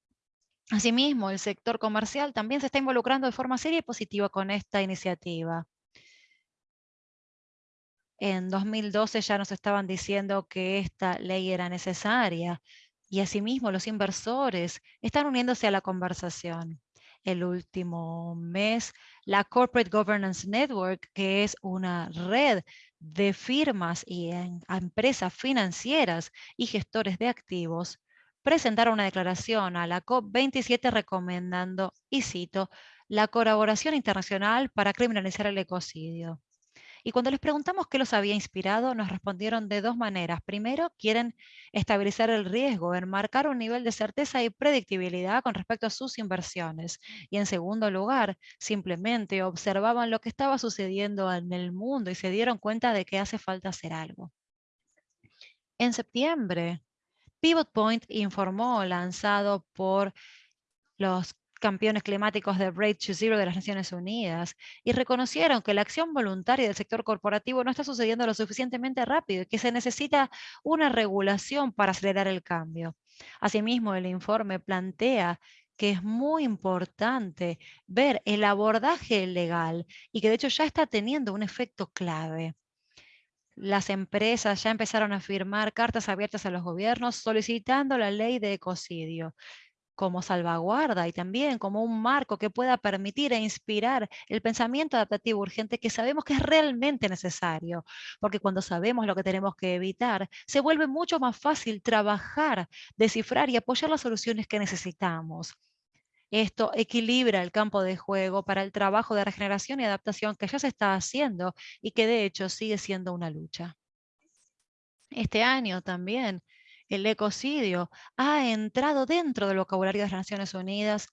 S1: Asimismo, el sector comercial también se está involucrando de forma seria y positiva con esta iniciativa. En 2012 ya nos estaban diciendo que esta ley era necesaria Y asimismo los inversores están uniéndose a la conversación. El último mes, la Corporate Governance Network, que es una red de firmas y empresas financieras y gestores de activos, presentaron una declaración a la COP27 recomendando, y cito, la colaboración internacional para criminalizar el ecocidio. Y cuando les preguntamos qué los había inspirado, nos respondieron de dos maneras. Primero, quieren estabilizar el riesgo, enmarcar un nivel de certeza y predictibilidad con respecto a sus inversiones. Y en segundo lugar, simplemente observaban lo que estaba sucediendo en el mundo y se dieron cuenta de que hace falta hacer algo. En septiembre, Pivot Point informó, lanzado por los campeones climáticos de Braid to Zero de las Naciones Unidas y reconocieron que la acción voluntaria del sector corporativo no está sucediendo lo suficientemente rápido y que se necesita una regulación para acelerar el cambio. Asimismo, el informe plantea que es muy importante ver el abordaje legal y que de hecho ya está teniendo un efecto clave. Las empresas ya empezaron a firmar cartas abiertas a los gobiernos solicitando la ley de ecocidio como salvaguarda y también como un marco que pueda permitir e inspirar el pensamiento adaptativo urgente que sabemos que es realmente necesario, porque cuando sabemos lo que tenemos que evitar, se vuelve mucho más fácil trabajar, descifrar y apoyar las soluciones que necesitamos. Esto equilibra el campo de juego para el trabajo de regeneración y adaptación que ya se está haciendo y que de hecho sigue siendo una lucha. Este año también el ecocidio ha entrado dentro del vocabulario de las Naciones Unidas,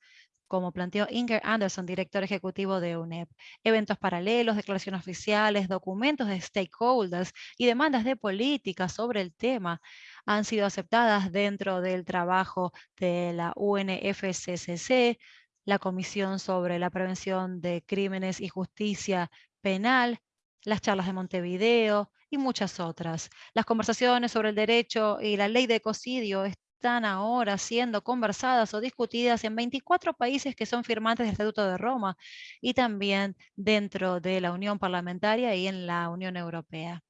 S1: como planteó Inger Anderson, director ejecutivo de UNEP. Eventos paralelos, declaraciones oficiales, documentos de stakeholders y demandas de política sobre el tema han sido aceptadas dentro del trabajo de la UNFCCC, la Comisión sobre la Prevención de Crímenes y Justicia Penal, las charlas de Montevideo, y muchas otras. Las conversaciones sobre el derecho y la ley de ecocidio están ahora siendo conversadas o discutidas en 24 países que son firmantes del Estatuto de Roma y también dentro de la Unión Parlamentaria y en la Unión Europea.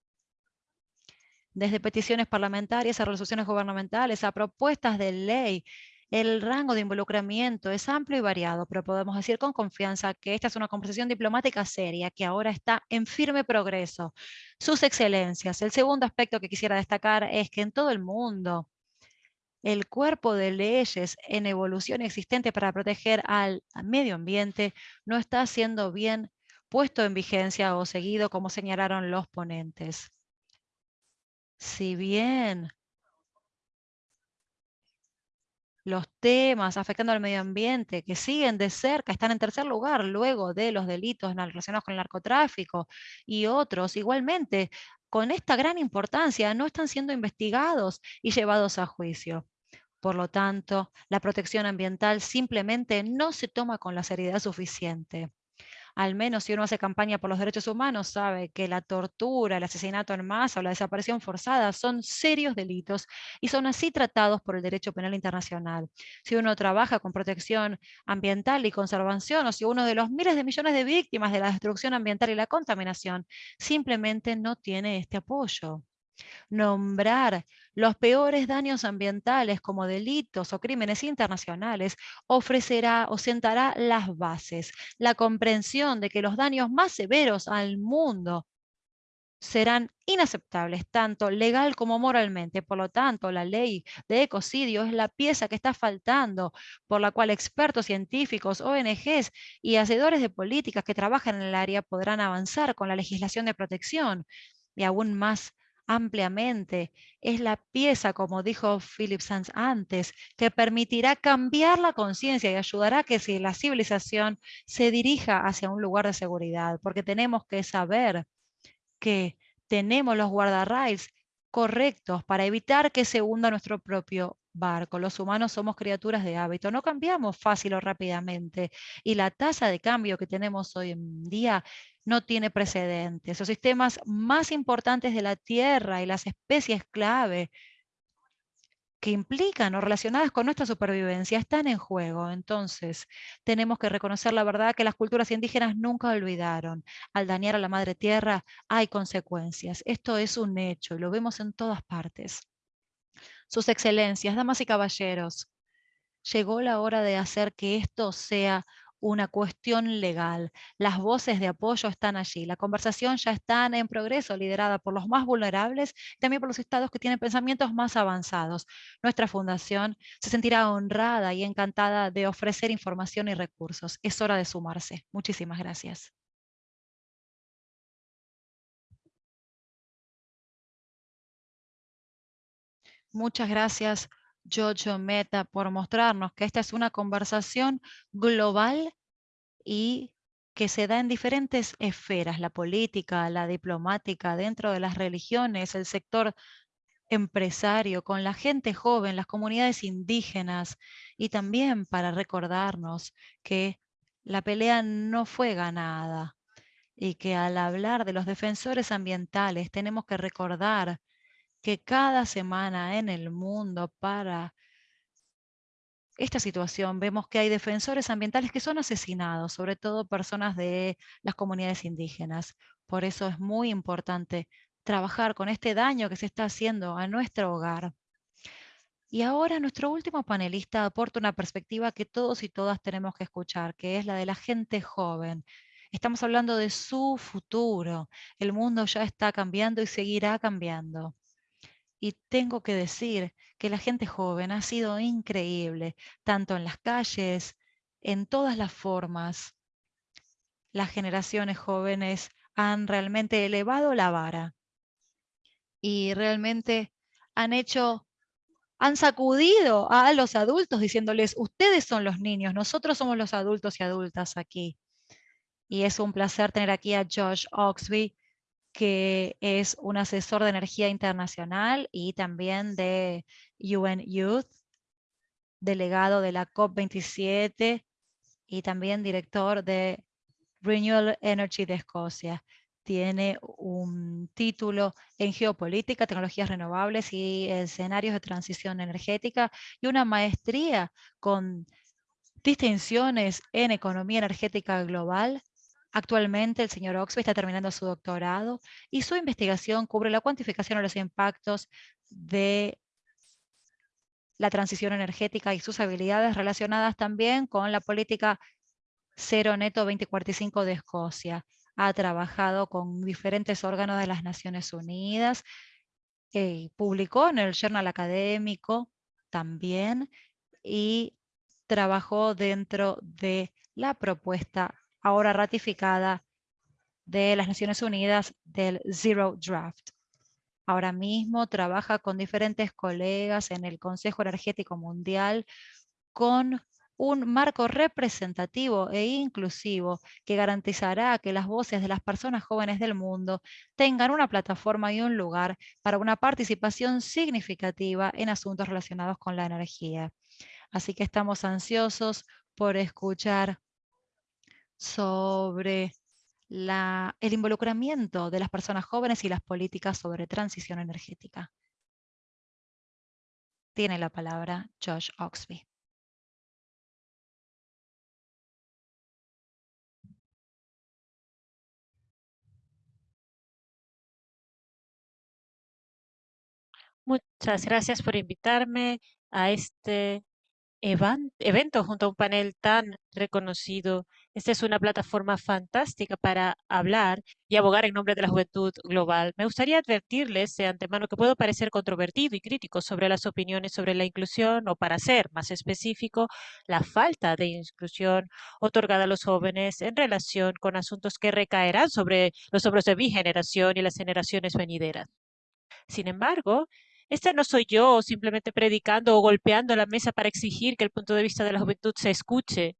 S1: Desde peticiones parlamentarias a resoluciones gubernamentales, a propuestas de ley el rango de involucramiento es amplio y variado, pero podemos decir con confianza que esta es una conversación diplomática seria que ahora está en firme progreso. Sus excelencias. El segundo aspecto que quisiera destacar es que en todo el mundo el cuerpo de leyes en evolución existente para proteger al medio ambiente no está siendo bien puesto en vigencia o seguido como señalaron los ponentes. Si bien los temas afectando al medio ambiente que siguen de cerca, están en tercer lugar luego de los delitos relacionados con el narcotráfico y otros igualmente con esta gran importancia no están siendo investigados y llevados a juicio. Por lo tanto, la protección ambiental simplemente no se toma con la seriedad suficiente al menos si uno hace campaña por los derechos humanos, sabe que la tortura, el asesinato en masa o la desaparición forzada son serios delitos y son así tratados por el derecho penal internacional. Si uno trabaja con protección ambiental y conservación, o si uno de los miles de millones de víctimas de la destrucción ambiental y la contaminación simplemente no tiene este apoyo nombrar los peores daños ambientales como delitos o crímenes internacionales ofrecerá o sentará las bases, la comprensión de que los daños más severos al mundo serán inaceptables, tanto legal como moralmente. Por lo tanto, la ley de ecocidio es la pieza que está faltando, por la cual expertos científicos, ONGs y hacedores de políticas que trabajan en el área podrán avanzar con la legislación de protección y aún más ampliamente. Es la pieza, como dijo Philip Sands antes, que permitirá cambiar la conciencia y ayudará a que si la civilización se dirija hacia un lugar de seguridad, porque tenemos que saber que tenemos los guardarrails correctos para evitar que se hunda nuestro propio barco. Los humanos somos criaturas de hábito, no cambiamos fácil o rápidamente y la tasa de cambio que tenemos hoy en día no tiene precedentes. Los sistemas más importantes de la Tierra y las especies clave que implican o relacionadas con nuestra supervivencia están en juego. Entonces, tenemos que reconocer la verdad que las culturas indígenas nunca olvidaron. Al dañar a la madre tierra hay consecuencias. Esto es un hecho y lo vemos en todas partes. Sus excelencias, damas y caballeros, llegó la hora de hacer que esto sea una cuestión legal. Las voces de apoyo están allí. La conversación ya está en progreso, liderada por los más vulnerables también por los estados que tienen pensamientos más avanzados. Nuestra fundación se sentirá honrada y encantada de ofrecer información y recursos. Es hora de sumarse. Muchísimas gracias. Muchas gracias, Jojo Meta, por mostrarnos que esta es una conversación global y que se da en diferentes esferas, la política, la diplomática, dentro de las religiones, el sector empresario, con la gente joven, las comunidades indígenas, y también para recordarnos que la pelea no fue ganada y que al hablar de los defensores ambientales tenemos que recordar que cada semana en el mundo para esta situación vemos que hay defensores ambientales que son asesinados, sobre todo personas de las comunidades indígenas. Por eso es muy importante trabajar con este daño que se está haciendo a nuestro hogar. Y ahora nuestro último panelista aporta una perspectiva que todos y todas tenemos que escuchar, que es la de la gente joven. Estamos hablando de su futuro. El mundo ya está cambiando y seguirá cambiando. Y tengo que decir que la gente joven ha sido increíble, tanto en las calles, en todas las formas. Las generaciones jóvenes han realmente elevado la vara y realmente han hecho, han sacudido a los adultos diciéndoles, ustedes son los niños, nosotros somos los adultos y adultas aquí. Y es un placer tener aquí a Josh Oxby, que es un asesor de energía internacional y también de UN Youth, delegado de la COP27 y también director de Renewable Energy de Escocia. Tiene un título en geopolítica, tecnologías renovables y escenarios de transición energética y una maestría con distinciones en economía energética global Actualmente el señor Oxby está terminando su doctorado y su investigación cubre la cuantificación de los impactos de la transición energética y sus habilidades relacionadas también con la política cero neto 2045 de Escocia. Ha trabajado con diferentes órganos de las Naciones Unidas, eh, publicó en el Journal Académico también y trabajó dentro de la propuesta ahora ratificada de las Naciones Unidas del Zero Draft. Ahora mismo trabaja con diferentes colegas en el Consejo Energético Mundial con un marco representativo e inclusivo que garantizará que las voces de las personas jóvenes del mundo tengan una plataforma y un lugar para una participación significativa en asuntos relacionados con la energía. Así que estamos ansiosos por escuchar sobre el involucramiento de las personas jóvenes y las políticas sobre transición energética. Tiene la palabra Josh Oxby.
S2: Muchas gracias por invitarme a este evento junto a un panel tan reconocido. Esta es una plataforma fantástica para hablar y abogar en nombre de la juventud global. Me gustaría advertirles de antemano que puedo parecer controvertido y crítico sobre las opiniones sobre la inclusión o, para ser más específico, la falta de inclusión otorgada a los jóvenes en relación con asuntos que recaerán sobre los hombros de mi generación y las generaciones venideras. Sin embargo, este no soy yo simplemente predicando o golpeando la mesa para exigir que el punto de vista de la juventud se escuche.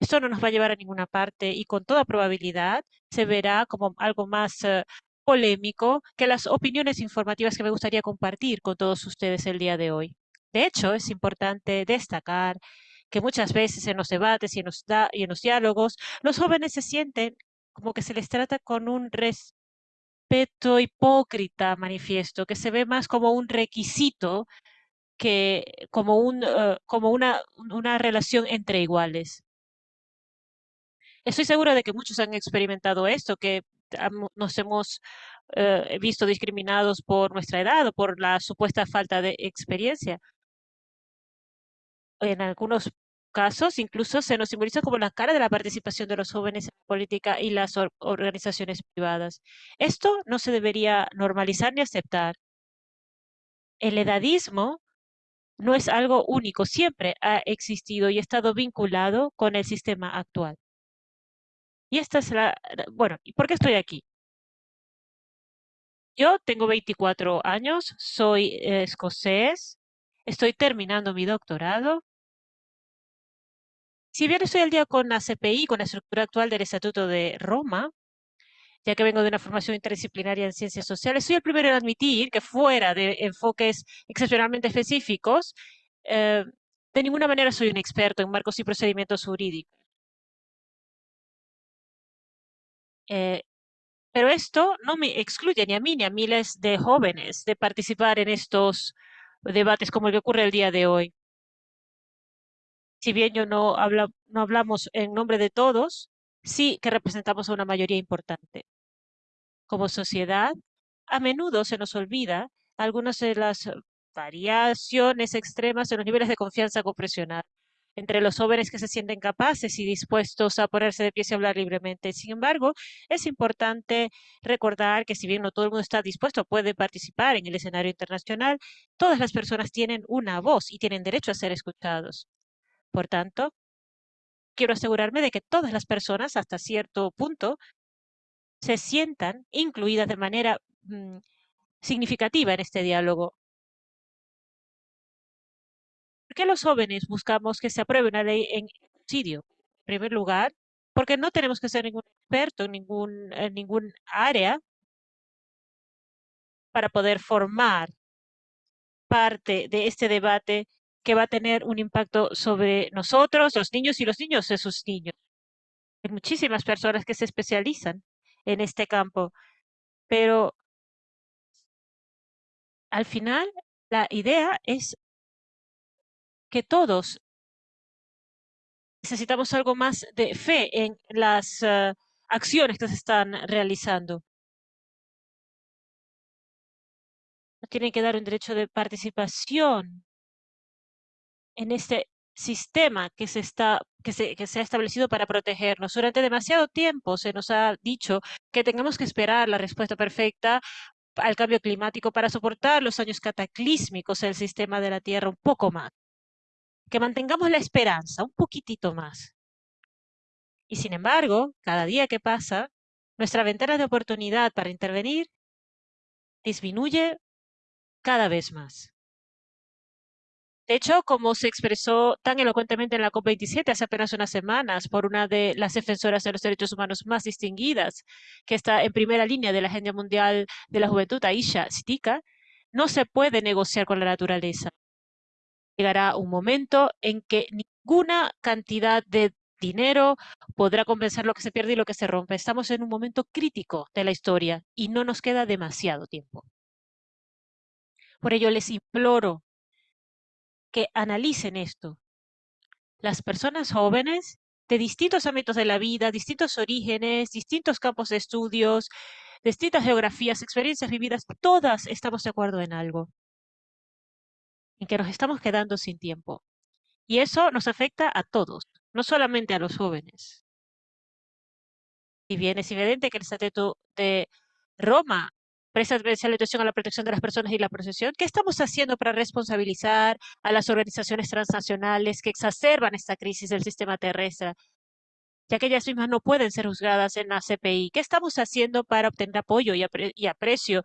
S2: Esto no nos va a llevar a ninguna parte y con toda probabilidad se verá como algo más eh, polémico que las opiniones informativas que me gustaría compartir con todos ustedes el día de hoy. De hecho, es importante destacar que muchas veces en los debates y en los, y en los diálogos, los jóvenes se sienten como que se les trata con un res respeto hipócrita manifiesto, que se ve más como un requisito que como, un, eh, como una, una relación entre iguales. Estoy segura de que muchos han experimentado esto, que nos hemos eh, visto discriminados por nuestra edad o por la supuesta falta de experiencia. En algunos casos, incluso se nos simboliza como la cara de la participación de los jóvenes en la política y las organizaciones privadas. Esto no se debería normalizar ni aceptar. El edadismo no es algo único, siempre ha existido y estado vinculado con el sistema actual. Y esta es la... Bueno, ¿y por qué estoy aquí? Yo tengo 24 años, soy eh, escocés, estoy terminando mi doctorado. Si bien estoy al día con la CPI, con la estructura actual del Estatuto de Roma, ya que vengo de una formación interdisciplinaria en ciencias sociales, soy el primero en admitir que fuera de enfoques excepcionalmente específicos, eh, de ninguna manera soy un experto en marcos y procedimientos jurídicos. Eh, pero esto no me excluye ni a mí ni a miles de jóvenes de participar en estos debates como el que ocurre el día de hoy. Si bien yo no, no hablamos en nombre de todos, sí que representamos a una mayoría importante. Como sociedad, a menudo se nos olvida algunas de las variaciones extremas en los niveles de confianza confesional entre los jóvenes que se sienten capaces y dispuestos a ponerse de pie y hablar libremente. Sin embargo, es importante recordar que si bien no todo el mundo está dispuesto, puede participar en el escenario internacional, todas las personas tienen una voz y tienen derecho a ser escuchados. Por tanto, quiero asegurarme de que todas las personas, hasta cierto punto, se sientan incluidas de manera mm, significativa en este diálogo. Qué los jóvenes buscamos que se apruebe una ley en subsidio? En primer lugar, porque no tenemos que ser ningún experto en ningún, en ningún área para poder formar parte de este debate que va a tener un impacto sobre nosotros, los niños y los niños de sus niños. Hay muchísimas personas que se especializan en este campo, pero al final la idea es que todos necesitamos algo más de fe en las eh, acciones que se están realizando. Tienen que dar un derecho de participación en este sistema que se, está, que, se, que se ha establecido para protegernos. Durante demasiado tiempo se nos ha dicho que tengamos que esperar la respuesta perfecta al cambio climático para soportar los años cataclísmicos del sistema de la Tierra un poco más que mantengamos la esperanza un poquitito más. Y sin embargo, cada día que pasa, nuestra ventana de oportunidad para intervenir disminuye cada vez más. De hecho, como se expresó tan elocuentemente en la COP27 hace apenas unas semanas por una de las defensoras de los derechos humanos más distinguidas, que está en primera línea de la Agenda Mundial de la Juventud, Aisha Sitika, no se puede negociar con la naturaleza llegará un momento en que ninguna cantidad de dinero podrá compensar lo que se pierde y lo que se rompe. Estamos en un momento crítico de la historia y no nos queda demasiado tiempo. Por ello les imploro que analicen esto. Las personas jóvenes de distintos ámbitos de la vida, distintos orígenes, distintos campos de estudios, distintas geografías, experiencias vividas, todas estamos de acuerdo en algo en que nos estamos quedando sin tiempo. Y eso nos afecta a todos, no solamente a los jóvenes. Y bien es evidente que el Estatuto de Roma presta especial atención a la protección de las personas y la procesión. ¿Qué estamos haciendo para responsabilizar a las organizaciones transnacionales que exacerban esta crisis del sistema terrestre? ya que ellas mismas no pueden ser juzgadas en la CPI. ¿Qué estamos haciendo para obtener apoyo y aprecio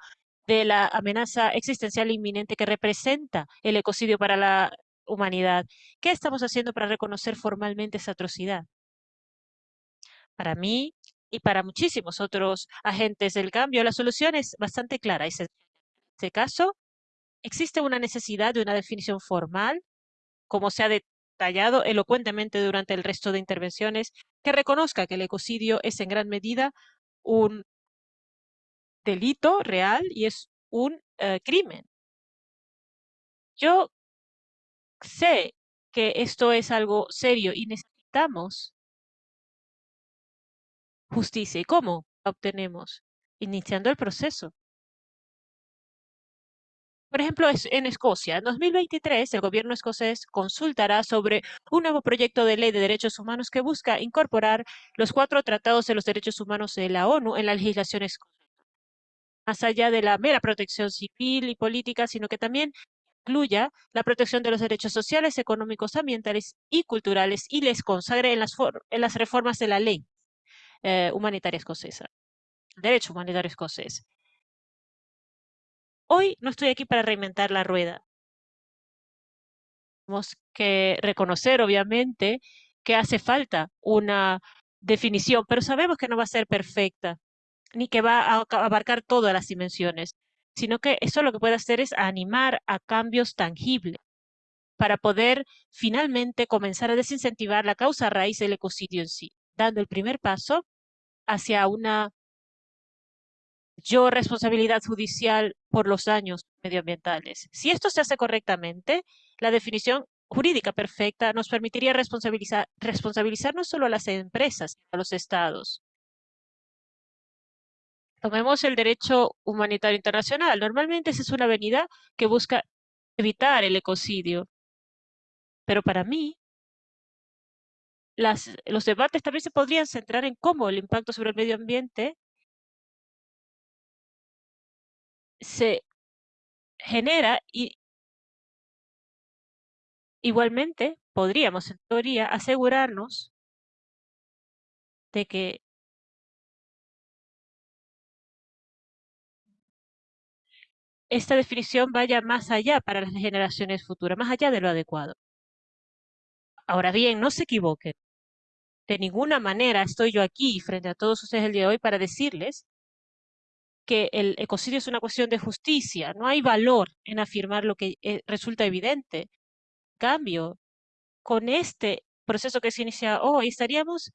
S2: de la amenaza existencial inminente que representa el ecocidio para la humanidad. ¿Qué estamos haciendo para reconocer formalmente esa atrocidad? Para mí y para muchísimos otros agentes del cambio, la solución es bastante clara. En este caso, existe una necesidad de una definición formal, como se ha detallado elocuentemente durante el resto de intervenciones, que reconozca que el ecocidio es en gran medida un delito real y es un eh, crimen. Yo sé que esto es algo serio y necesitamos justicia. ¿Y cómo? obtenemos iniciando el proceso. Por ejemplo, en Escocia, en 2023, el gobierno escocés consultará sobre un nuevo proyecto de ley de derechos humanos que busca incorporar los cuatro tratados de los derechos humanos de la ONU en la legislación escocesa. Más allá de la mera protección civil y política, sino que también incluya la protección de los derechos sociales, económicos, ambientales y culturales y les consagre en las, en las reformas de la ley eh, humanitaria escocesa, derecho humanitario escocés. Hoy no estoy aquí para reinventar la rueda. Tenemos que reconocer, obviamente, que hace falta una definición, pero sabemos que no va a ser perfecta, ni que va a abarcar todas las dimensiones, sino que eso lo que puede hacer es animar a cambios tangibles para poder finalmente comenzar a desincentivar la causa raíz del ecocidio en sí, dando el primer paso hacia una yo responsabilidad judicial por los daños medioambientales. Si esto se hace correctamente, la definición jurídica perfecta nos permitiría responsabilizar, responsabilizar no solo a las empresas, a los estados. Tomemos el derecho humanitario internacional. Normalmente esa es una avenida que busca evitar el ecocidio. Pero para mí, los debates también se podrían centrar en cómo el impacto sobre el medio ambiente se genera y igualmente podríamos en teoría asegurarnos de que esta definición vaya más allá para las generaciones futuras, más allá de lo adecuado. Ahora bien, no se equivoquen. De ninguna manera estoy yo aquí frente a todos ustedes el día de hoy para decirles que el ecocidio es una cuestión de justicia. No hay valor en afirmar lo que eh, resulta evidente. En cambio, con este proceso que se inicia hoy, estaríamos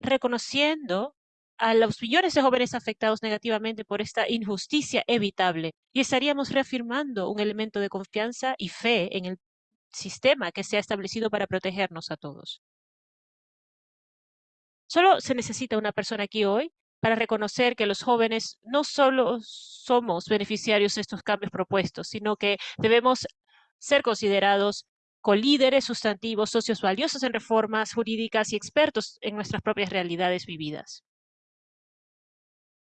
S2: reconociendo a los millones de jóvenes afectados negativamente por esta injusticia evitable y estaríamos reafirmando un elemento de confianza y fe en el sistema que se ha establecido para protegernos a todos. Solo se necesita una persona aquí hoy para reconocer que los jóvenes no solo somos beneficiarios de estos cambios propuestos, sino que debemos ser considerados colíderes sustantivos, socios valiosos en reformas jurídicas y expertos en nuestras propias realidades vividas.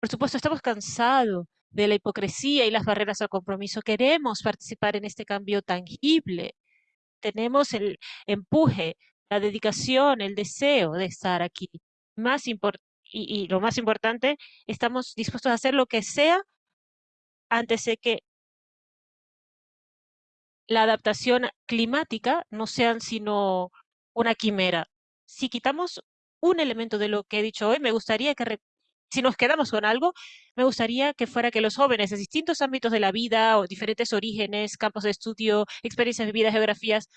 S2: Por supuesto, estamos cansados de la hipocresía y las barreras al compromiso. Queremos participar en este cambio tangible. Tenemos el empuje, la dedicación, el deseo de estar aquí. Más importante y, lo más importante, estamos dispuestos a hacer lo que sea antes de que la adaptación climática no sean sino una quimera. Si quitamos un elemento de lo que he dicho hoy, me gustaría que, si nos quedamos con algo, me gustaría que fuera que los jóvenes de distintos ámbitos de la vida o diferentes orígenes, campos de estudio, experiencias vividas, geografías,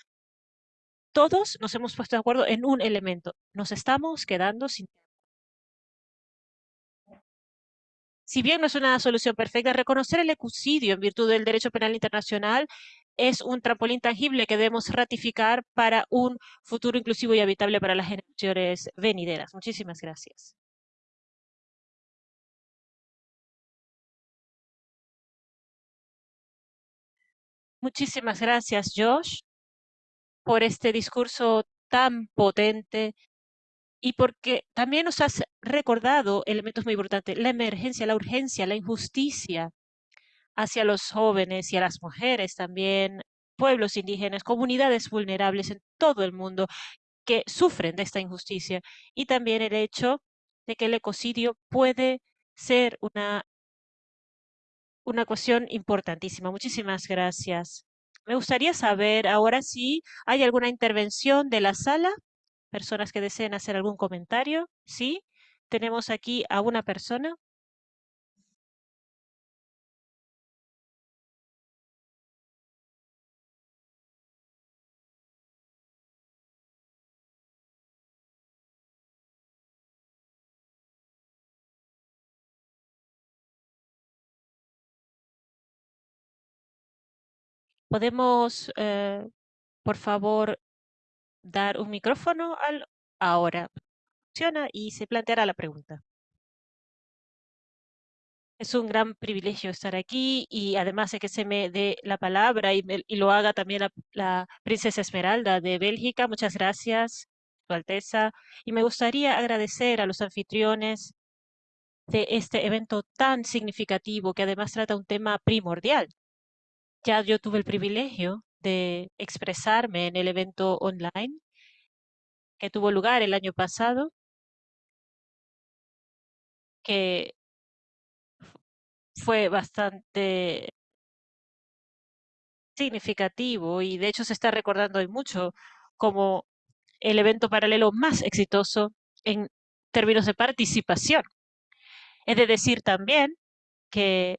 S2: todos nos hemos puesto de acuerdo en un elemento. Nos estamos quedando sin Si bien no es una solución perfecta, reconocer el ecocidio en virtud del derecho penal internacional es un trampolín tangible que debemos ratificar para un futuro inclusivo y habitable para las generaciones venideras. Muchísimas gracias. Muchísimas gracias, Josh, por este discurso tan potente y porque también nos has recordado elementos muy importantes, la emergencia, la urgencia, la injusticia hacia los jóvenes y a las mujeres también, pueblos indígenas, comunidades vulnerables en todo el mundo que sufren de esta injusticia y también el hecho de que el ecocidio puede ser una, una cuestión importantísima. Muchísimas gracias. Me gustaría saber ahora si hay alguna intervención de la sala personas que deseen hacer algún comentario. Sí, tenemos aquí a una persona. ¿Podemos, eh, por favor, dar un micrófono al ahora. Funciona y se planteará la pregunta. Es un gran privilegio estar aquí y además de que se me dé la palabra y, lo haga también la, princesa Esmeralda de Bélgica. Muchas gracias, Su Alteza. Y me gustaría agradecer a los anfitriones de este evento tan significativo que además trata un tema primordial. Ya yo tuve el privilegio de expresarme en el evento online que tuvo lugar el año pasado, que fue bastante significativo y de hecho se está recordando hoy mucho como el evento paralelo más exitoso en términos de participación. Es de decir también que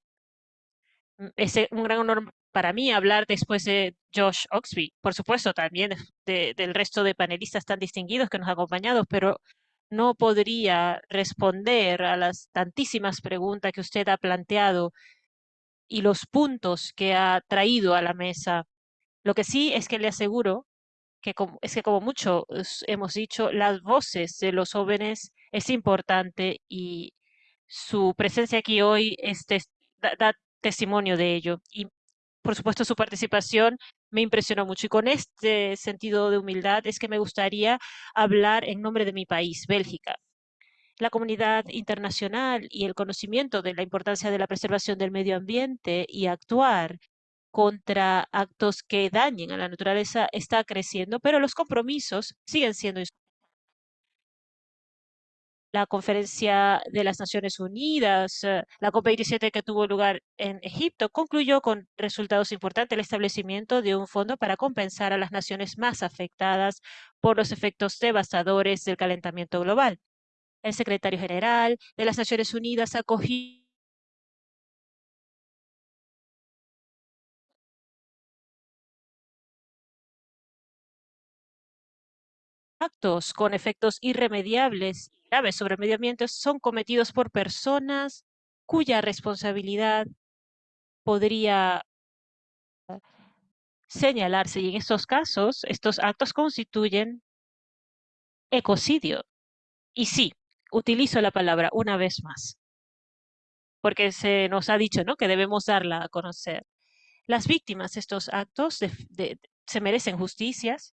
S2: mm, es un gran honor para mí hablar después de Josh Oxby, por supuesto también del resto de panelistas tan distinguidos que nos han acompañado, pero no podría responder a las tantísimas preguntas que usted ha planteado y los puntos que ha traído a la mesa. Lo que sí es que le aseguro que como, es que como mucho hemos dicho, las voces de los jóvenes es importante y su presencia aquí hoy da, testimonio de ello. Por supuesto su participación me impresionó mucho. Y con este sentido de humildad es que me gustaría hablar en nombre de mi país, Bélgica. La comunidad internacional y el conocimiento de la importancia de la preservación del medio ambiente y actuar contra actos que dañen a la naturaleza está creciendo, pero los compromisos siguen siendo la conferencia de las Naciones Unidas, eh, la COP27 que tuvo lugar en Egipto, concluyó con resultados importantes el establecimiento de un fondo para compensar a las naciones más afectadas por los efectos devastadores del calentamiento global. El secretario general de las Naciones Unidas acogió actos con efectos irremediables graves sobre el medio ambiente son cometidos por personas cuya responsabilidad podría señalarse y en estos casos estos actos constituyen ecocidio. Y sí, utilizo la palabra una vez más, porque se nos ha dicho ¿no? que debemos darla a conocer. Las víctimas de estos actos se merecen justicias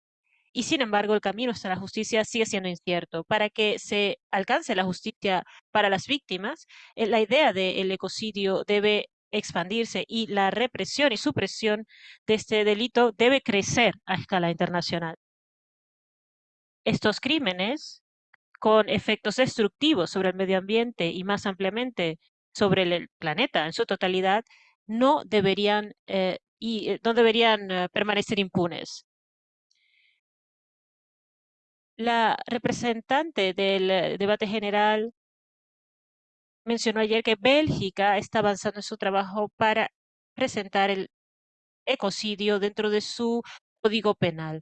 S2: y sin embargo el camino hasta la justicia sigue siendo incierto. Para que se alcance la justicia para las víctimas, eh, la idea del ecocidio debe expandirse y la represión y supresión de este delito debe crecer a escala internacional. Estos crímenes, con efectos destructivos sobre el medio ambiente y más ampliamente sobre el planeta en su totalidad, no deberían, eh, y, eh, no deberían permanecer impunes. La representante del eh, debate general mencionó ayer que Bélgica está avanzando en su trabajo para presentar el ecocidio dentro de su código penal.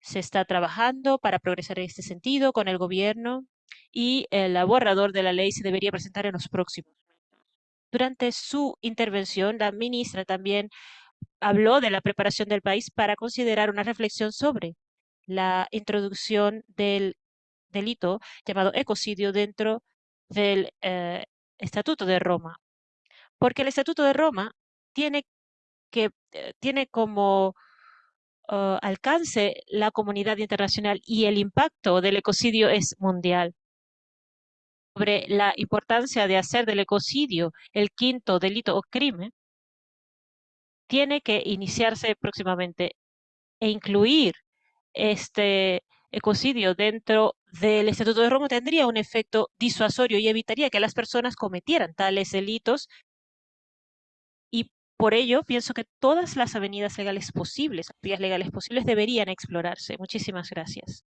S2: Se está trabajando para progresar en este sentido con el gobierno y el borrador de la ley se debería presentar en los próximos. Durante su intervención, la ministra también habló de la preparación del país para considerar una reflexión sobre la introducción del delito llamado ecocidio dentro del eh, Estatuto de Roma. Porque el Estatuto de Roma tiene, que, eh, tiene como uh, alcance la comunidad internacional y el impacto del ecocidio es mundial. Sobre la importancia de hacer del ecocidio el quinto delito o crimen, tiene que iniciarse próximamente e incluir este ecocidio dentro del Estatuto de Roma tendría un efecto disuasorio y evitaría que las personas cometieran tales delitos. Y por ello pienso que todas las avenidas legales posibles, vías legales posibles, deberían explorarse. Muchísimas gracias.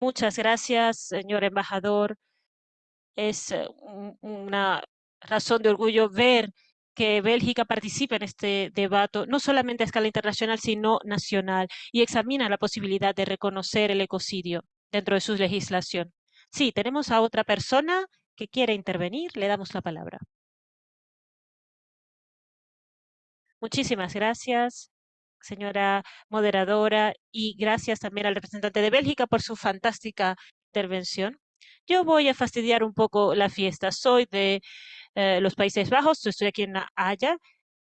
S2: Muchas gracias, señor embajador. Es eh, una razón de orgullo ver que Bélgica participe en este debate, no solamente a escala internacional, sino nacional, y examina la posibilidad de reconocer el ecocidio dentro de su legislación. Sí, tenemos a otra persona que quiere intervenir. Le damos la palabra. Muchísimas gracias, señora moderadora, y gracias también al representante de Bélgica por su fantástica intervención. Yo voy a fastidiar un poco la fiesta. Soy de eh, los Países Bajos, estoy aquí en Haya,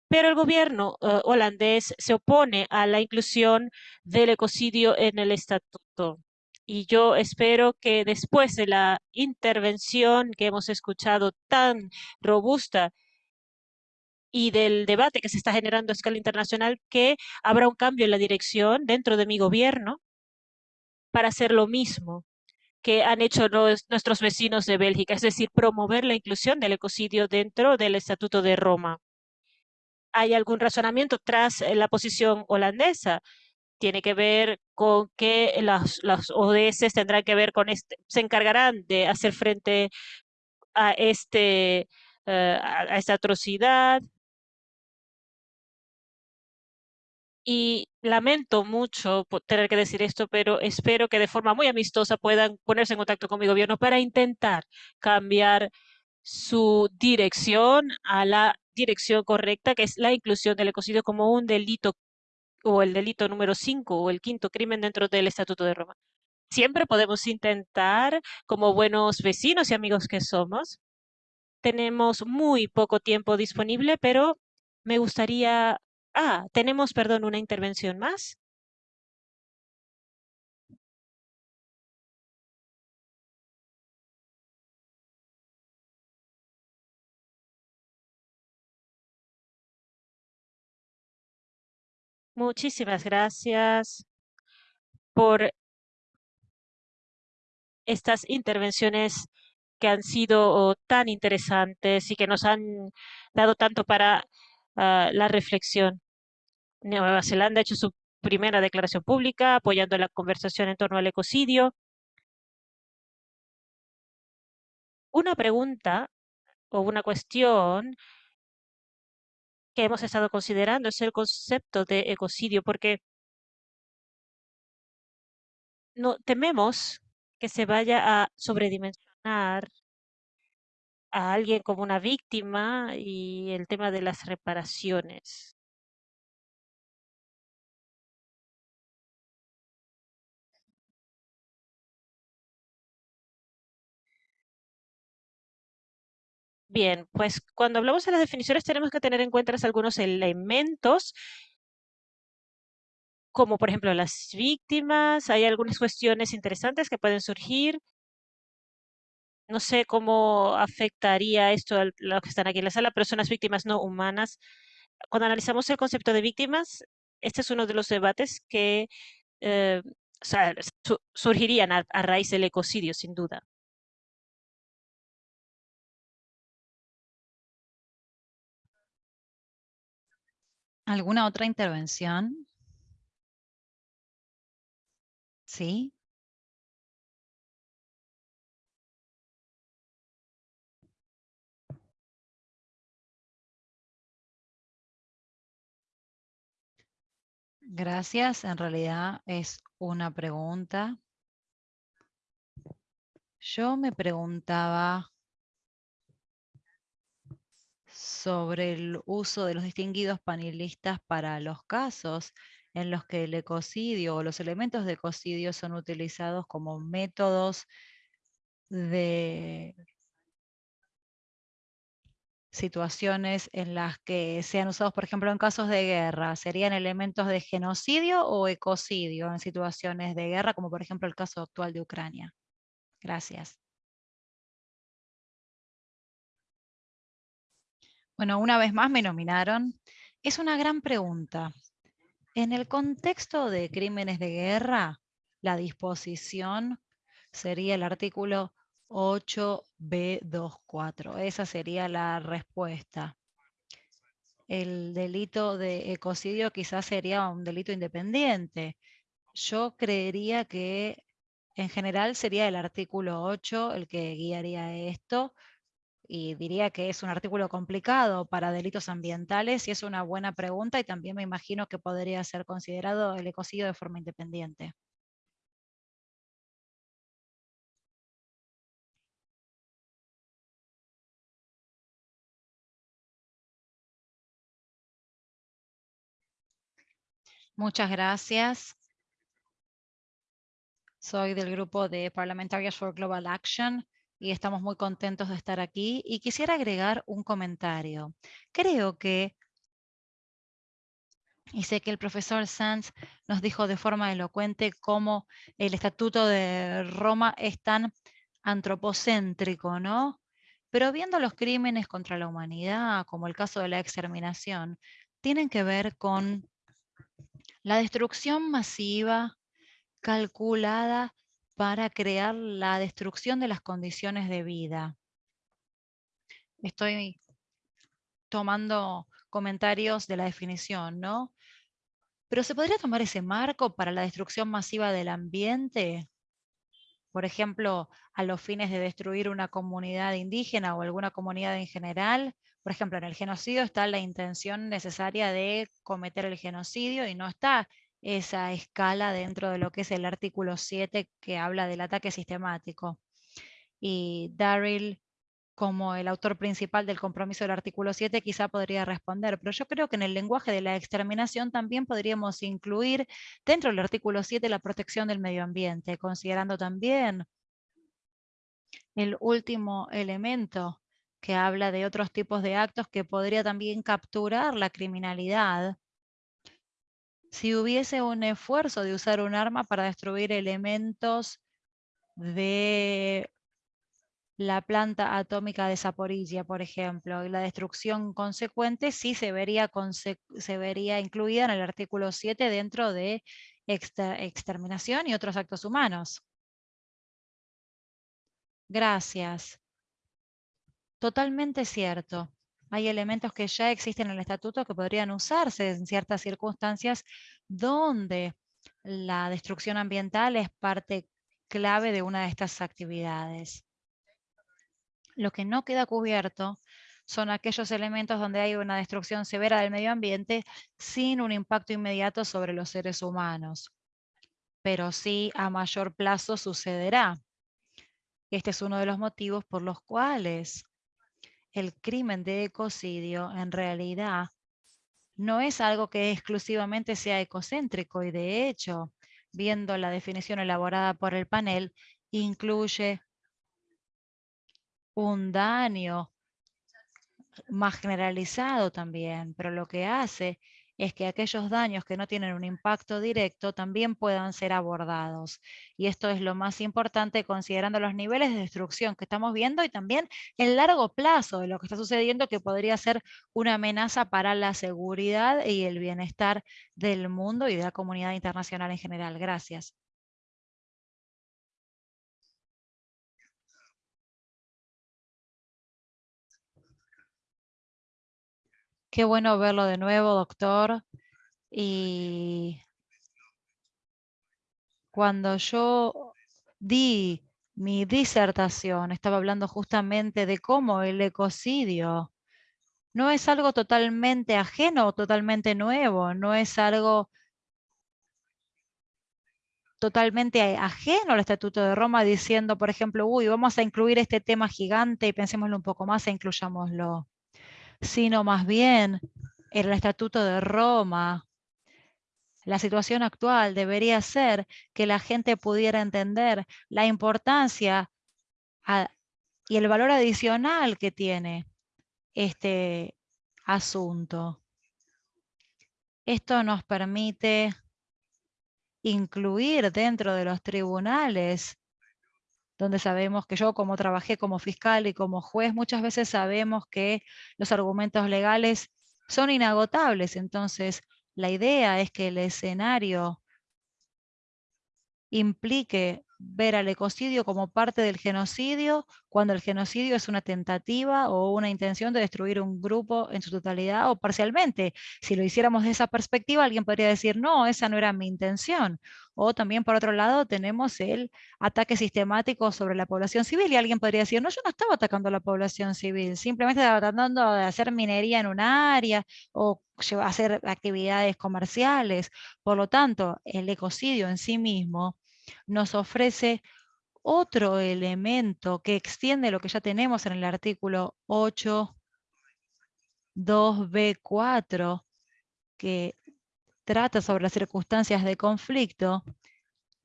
S2: pero el gobierno eh, holandés se opone a la inclusión del ecocidio en el estatuto. Y yo espero que después de la intervención que hemos escuchado tan robusta y del debate que se está generando a escala internacional, que habrá un cambio en la dirección dentro de mi gobierno para hacer lo mismo que han hecho nuestros vecinos de Bélgica, es decir, promover la inclusión del ecocidio dentro del Estatuto de Roma. ¿Hay algún razonamiento tras eh, la posición holandesa? Tiene que ver con que las, ODS tendrán que ver con este, se encargarán de hacer frente a este eh, a esta atrocidad y lamento mucho tener que decir esto, pero espero que de forma muy amistosa puedan ponerse en contacto con mi gobierno para intentar cambiar su dirección a la dirección correcta, que es la inclusión del ecocidio como un delito o el delito número 5 o el quinto crimen dentro del Estatuto de Roma. Siempre podemos intentar, como buenos vecinos y amigos que somos. Tenemos muy poco tiempo disponible, pero me gustaría Ah, tenemos, perdón, una intervención más. Muchísimas gracias por estas intervenciones que han sido tan interesantes y que nos han dado tanto para ah, la reflexión. Nueva Zelanda ha hecho su primera declaración pública apoyando la conversación en torno al ecocidio. Una pregunta o una cuestión que hemos estado considerando es el concepto de ecocidio, porque no tememos que se vaya a sobredimensionar a alguien como una víctima y el tema de las reparaciones. Bien, pues cuando hablamos de las definiciones tenemos que tener en cuenta algunos elementos, como por ejemplo las víctimas, hay algunas cuestiones interesantes que pueden surgir. No sé cómo afectaría esto a los que están aquí en la sala, pero son las víctimas no humanas. Cuando analizamos el concepto de víctimas, este es uno de los debates que eh, surgirían a raíz del ecocidio, sin duda.
S1: ¿Alguna otra intervención? ¿Sí? Gracias. En realidad es una pregunta. Yo me preguntaba sobre el uso de los distinguidos panelistas para los casos en los que el ecocidio o los elementos de ecocidio son utilizados como métodos de situaciones en las que sean usados, por ejemplo, en casos de guerra, ¿serían elementos de genocidio o ecocidio en situaciones de guerra, como por ejemplo el caso actual de Ucrania? Gracias. Bueno, una vez más me nominaron. Es una gran pregunta. En el contexto de crímenes de guerra, la disposición sería el artículo 8b24. Esa sería la respuesta. El delito de ecocidio quizás sería un delito independiente. Yo creería que en general sería el artículo 8 el que guiaría esto, y diría que es un artículo complicado para delitos ambientales y es una buena pregunta y también me imagino que podría ser considerado el ecocidio de forma independiente. Muchas gracias. Soy del grupo de Parlamentarios for Global Action y estamos muy contentos de estar aquí. Y quisiera agregar un comentario. Creo que, y sé que el profesor Sanz nos dijo de forma elocuente cómo el Estatuto de Roma es tan antropocéntrico, ¿no? Pero viendo los crímenes contra la humanidad, como el caso de la exterminación, tienen que ver con la destrucción masiva calculada para crear la destrucción de las condiciones de vida. Estoy tomando comentarios de la definición, ¿no? Pero ¿se podría tomar ese marco para la destrucción masiva del ambiente? Por ejemplo, a los fines de destruir una comunidad indígena o alguna comunidad en general. Por ejemplo, en el genocidio está la intención necesaria de cometer el genocidio y no está esa escala dentro de lo que es el artículo 7 que habla del ataque sistemático. Y Daryl, como el autor principal del compromiso del artículo 7, quizá podría responder, pero yo creo que en el lenguaje de la exterminación también podríamos incluir dentro del artículo 7 la protección del medio ambiente, considerando también el último elemento que habla de otros tipos de actos que podría también capturar la criminalidad si hubiese un esfuerzo de usar un arma para destruir elementos de la planta atómica de Zaporizhia, por ejemplo, y la destrucción consecuente sí se vería incluida en el artículo 7 dentro de exterminación y otros actos humanos. Gracias. Totalmente cierto hay elementos que ya existen en el estatuto que podrían usarse en ciertas circunstancias donde la destrucción ambiental es parte clave de una de estas actividades. Lo que no queda cubierto son aquellos elementos donde hay una destrucción severa del medio ambiente sin un impacto inmediato sobre los seres humanos. Pero sí a mayor plazo sucederá. Este es uno de los motivos por los cuales el crimen de ecocidio en realidad no es algo que exclusivamente sea ecocéntrico y de hecho, viendo la definición elaborada por el panel, incluye un daño más generalizado también, pero lo que hace es que aquellos daños que no tienen un impacto directo también puedan ser abordados. Y esto es lo más importante considerando los niveles de destrucción que estamos viendo y también el largo plazo de lo que está sucediendo que podría ser una amenaza para la seguridad y el bienestar del mundo y de la comunidad internacional en general. Gracias. Qué bueno verlo de nuevo, doctor. Y cuando yo di mi disertación, estaba hablando justamente de cómo el ecocidio no es algo totalmente ajeno totalmente nuevo, no es algo totalmente ajeno al Estatuto de Roma diciendo, por ejemplo, uy, vamos a incluir este tema gigante y pensémoslo un poco más e incluyámoslo sino más bien en el Estatuto de Roma. La situación actual debería ser que la gente pudiera entender la importancia y el valor adicional que tiene este asunto. Esto nos permite incluir dentro de los tribunales donde sabemos que yo como trabajé como fiscal y como juez, muchas veces sabemos que los argumentos legales son inagotables. Entonces, la idea es que el escenario implique ver al ecocidio como parte del genocidio, cuando el genocidio es una tentativa o una intención de destruir un grupo en su totalidad o parcialmente. Si lo hiciéramos de esa perspectiva, alguien podría decir, no, esa no era mi intención. O también, por otro lado, tenemos el ataque sistemático sobre la población civil y alguien podría decir, no, yo no estaba atacando a la población civil, simplemente estaba tratando de hacer minería en un área o hacer actividades comerciales. Por lo tanto, el ecocidio en sí mismo nos ofrece otro elemento que extiende lo que ya tenemos en el artículo 8, 2b4, que trata sobre las circunstancias de conflicto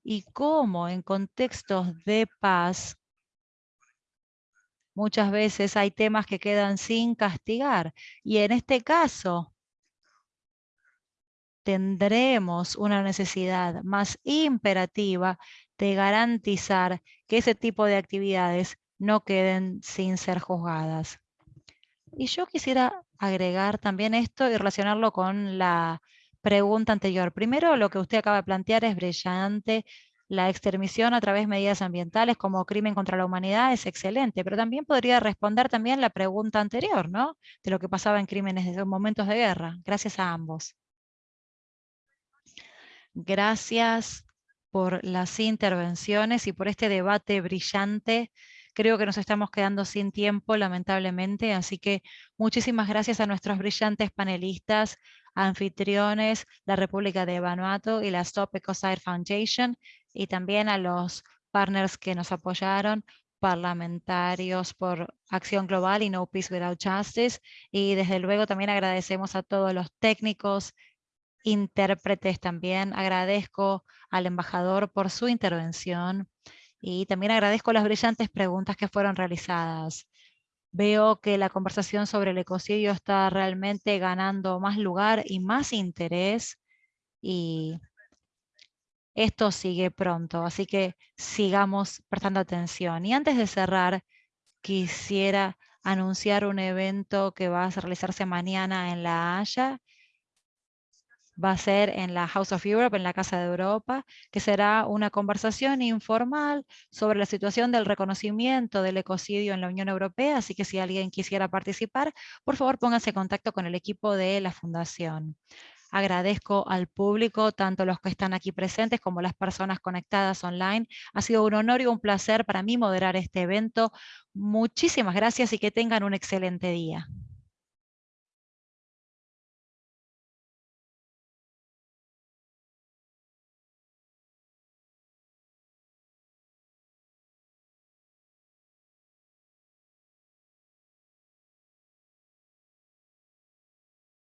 S1: y cómo en contextos de paz muchas veces hay temas que quedan sin castigar. Y en este caso, tendremos una necesidad más imperativa de garantizar que ese tipo de actividades no queden sin ser juzgadas. Y yo quisiera agregar también esto y relacionarlo con la pregunta anterior. Primero, lo que usted acaba de plantear es brillante. La extermisión a través de medidas ambientales como crimen contra la humanidad es excelente, pero también podría responder también la pregunta anterior, ¿no? De lo que pasaba en crímenes de momentos de guerra. Gracias a ambos. Gracias por las intervenciones y por este debate brillante. Creo que nos estamos quedando sin tiempo, lamentablemente, así que muchísimas gracias a nuestros brillantes panelistas, anfitriones, la República de Vanuatu y la Stop Ecocide Foundation, y también a los partners que nos apoyaron, parlamentarios por Acción Global y No Peace Without Justice, y desde luego también agradecemos a todos los técnicos, intérpretes también. Agradezco al embajador por su intervención y también agradezco las brillantes preguntas que fueron realizadas. Veo que la conversación sobre el ecocidio está realmente ganando más lugar y más interés y esto sigue pronto, así que sigamos prestando atención. Y antes de cerrar, quisiera anunciar un evento que va a realizarse mañana en La Haya va a ser en la House of Europe, en la Casa de Europa, que será una conversación informal sobre la situación del reconocimiento del ecocidio en la Unión Europea, así que si alguien quisiera participar, por favor pónganse en contacto con el equipo de la Fundación. Agradezco al público, tanto los que están aquí presentes como las personas conectadas online. Ha sido un honor y un placer para mí moderar este evento. Muchísimas gracias y que tengan un excelente día.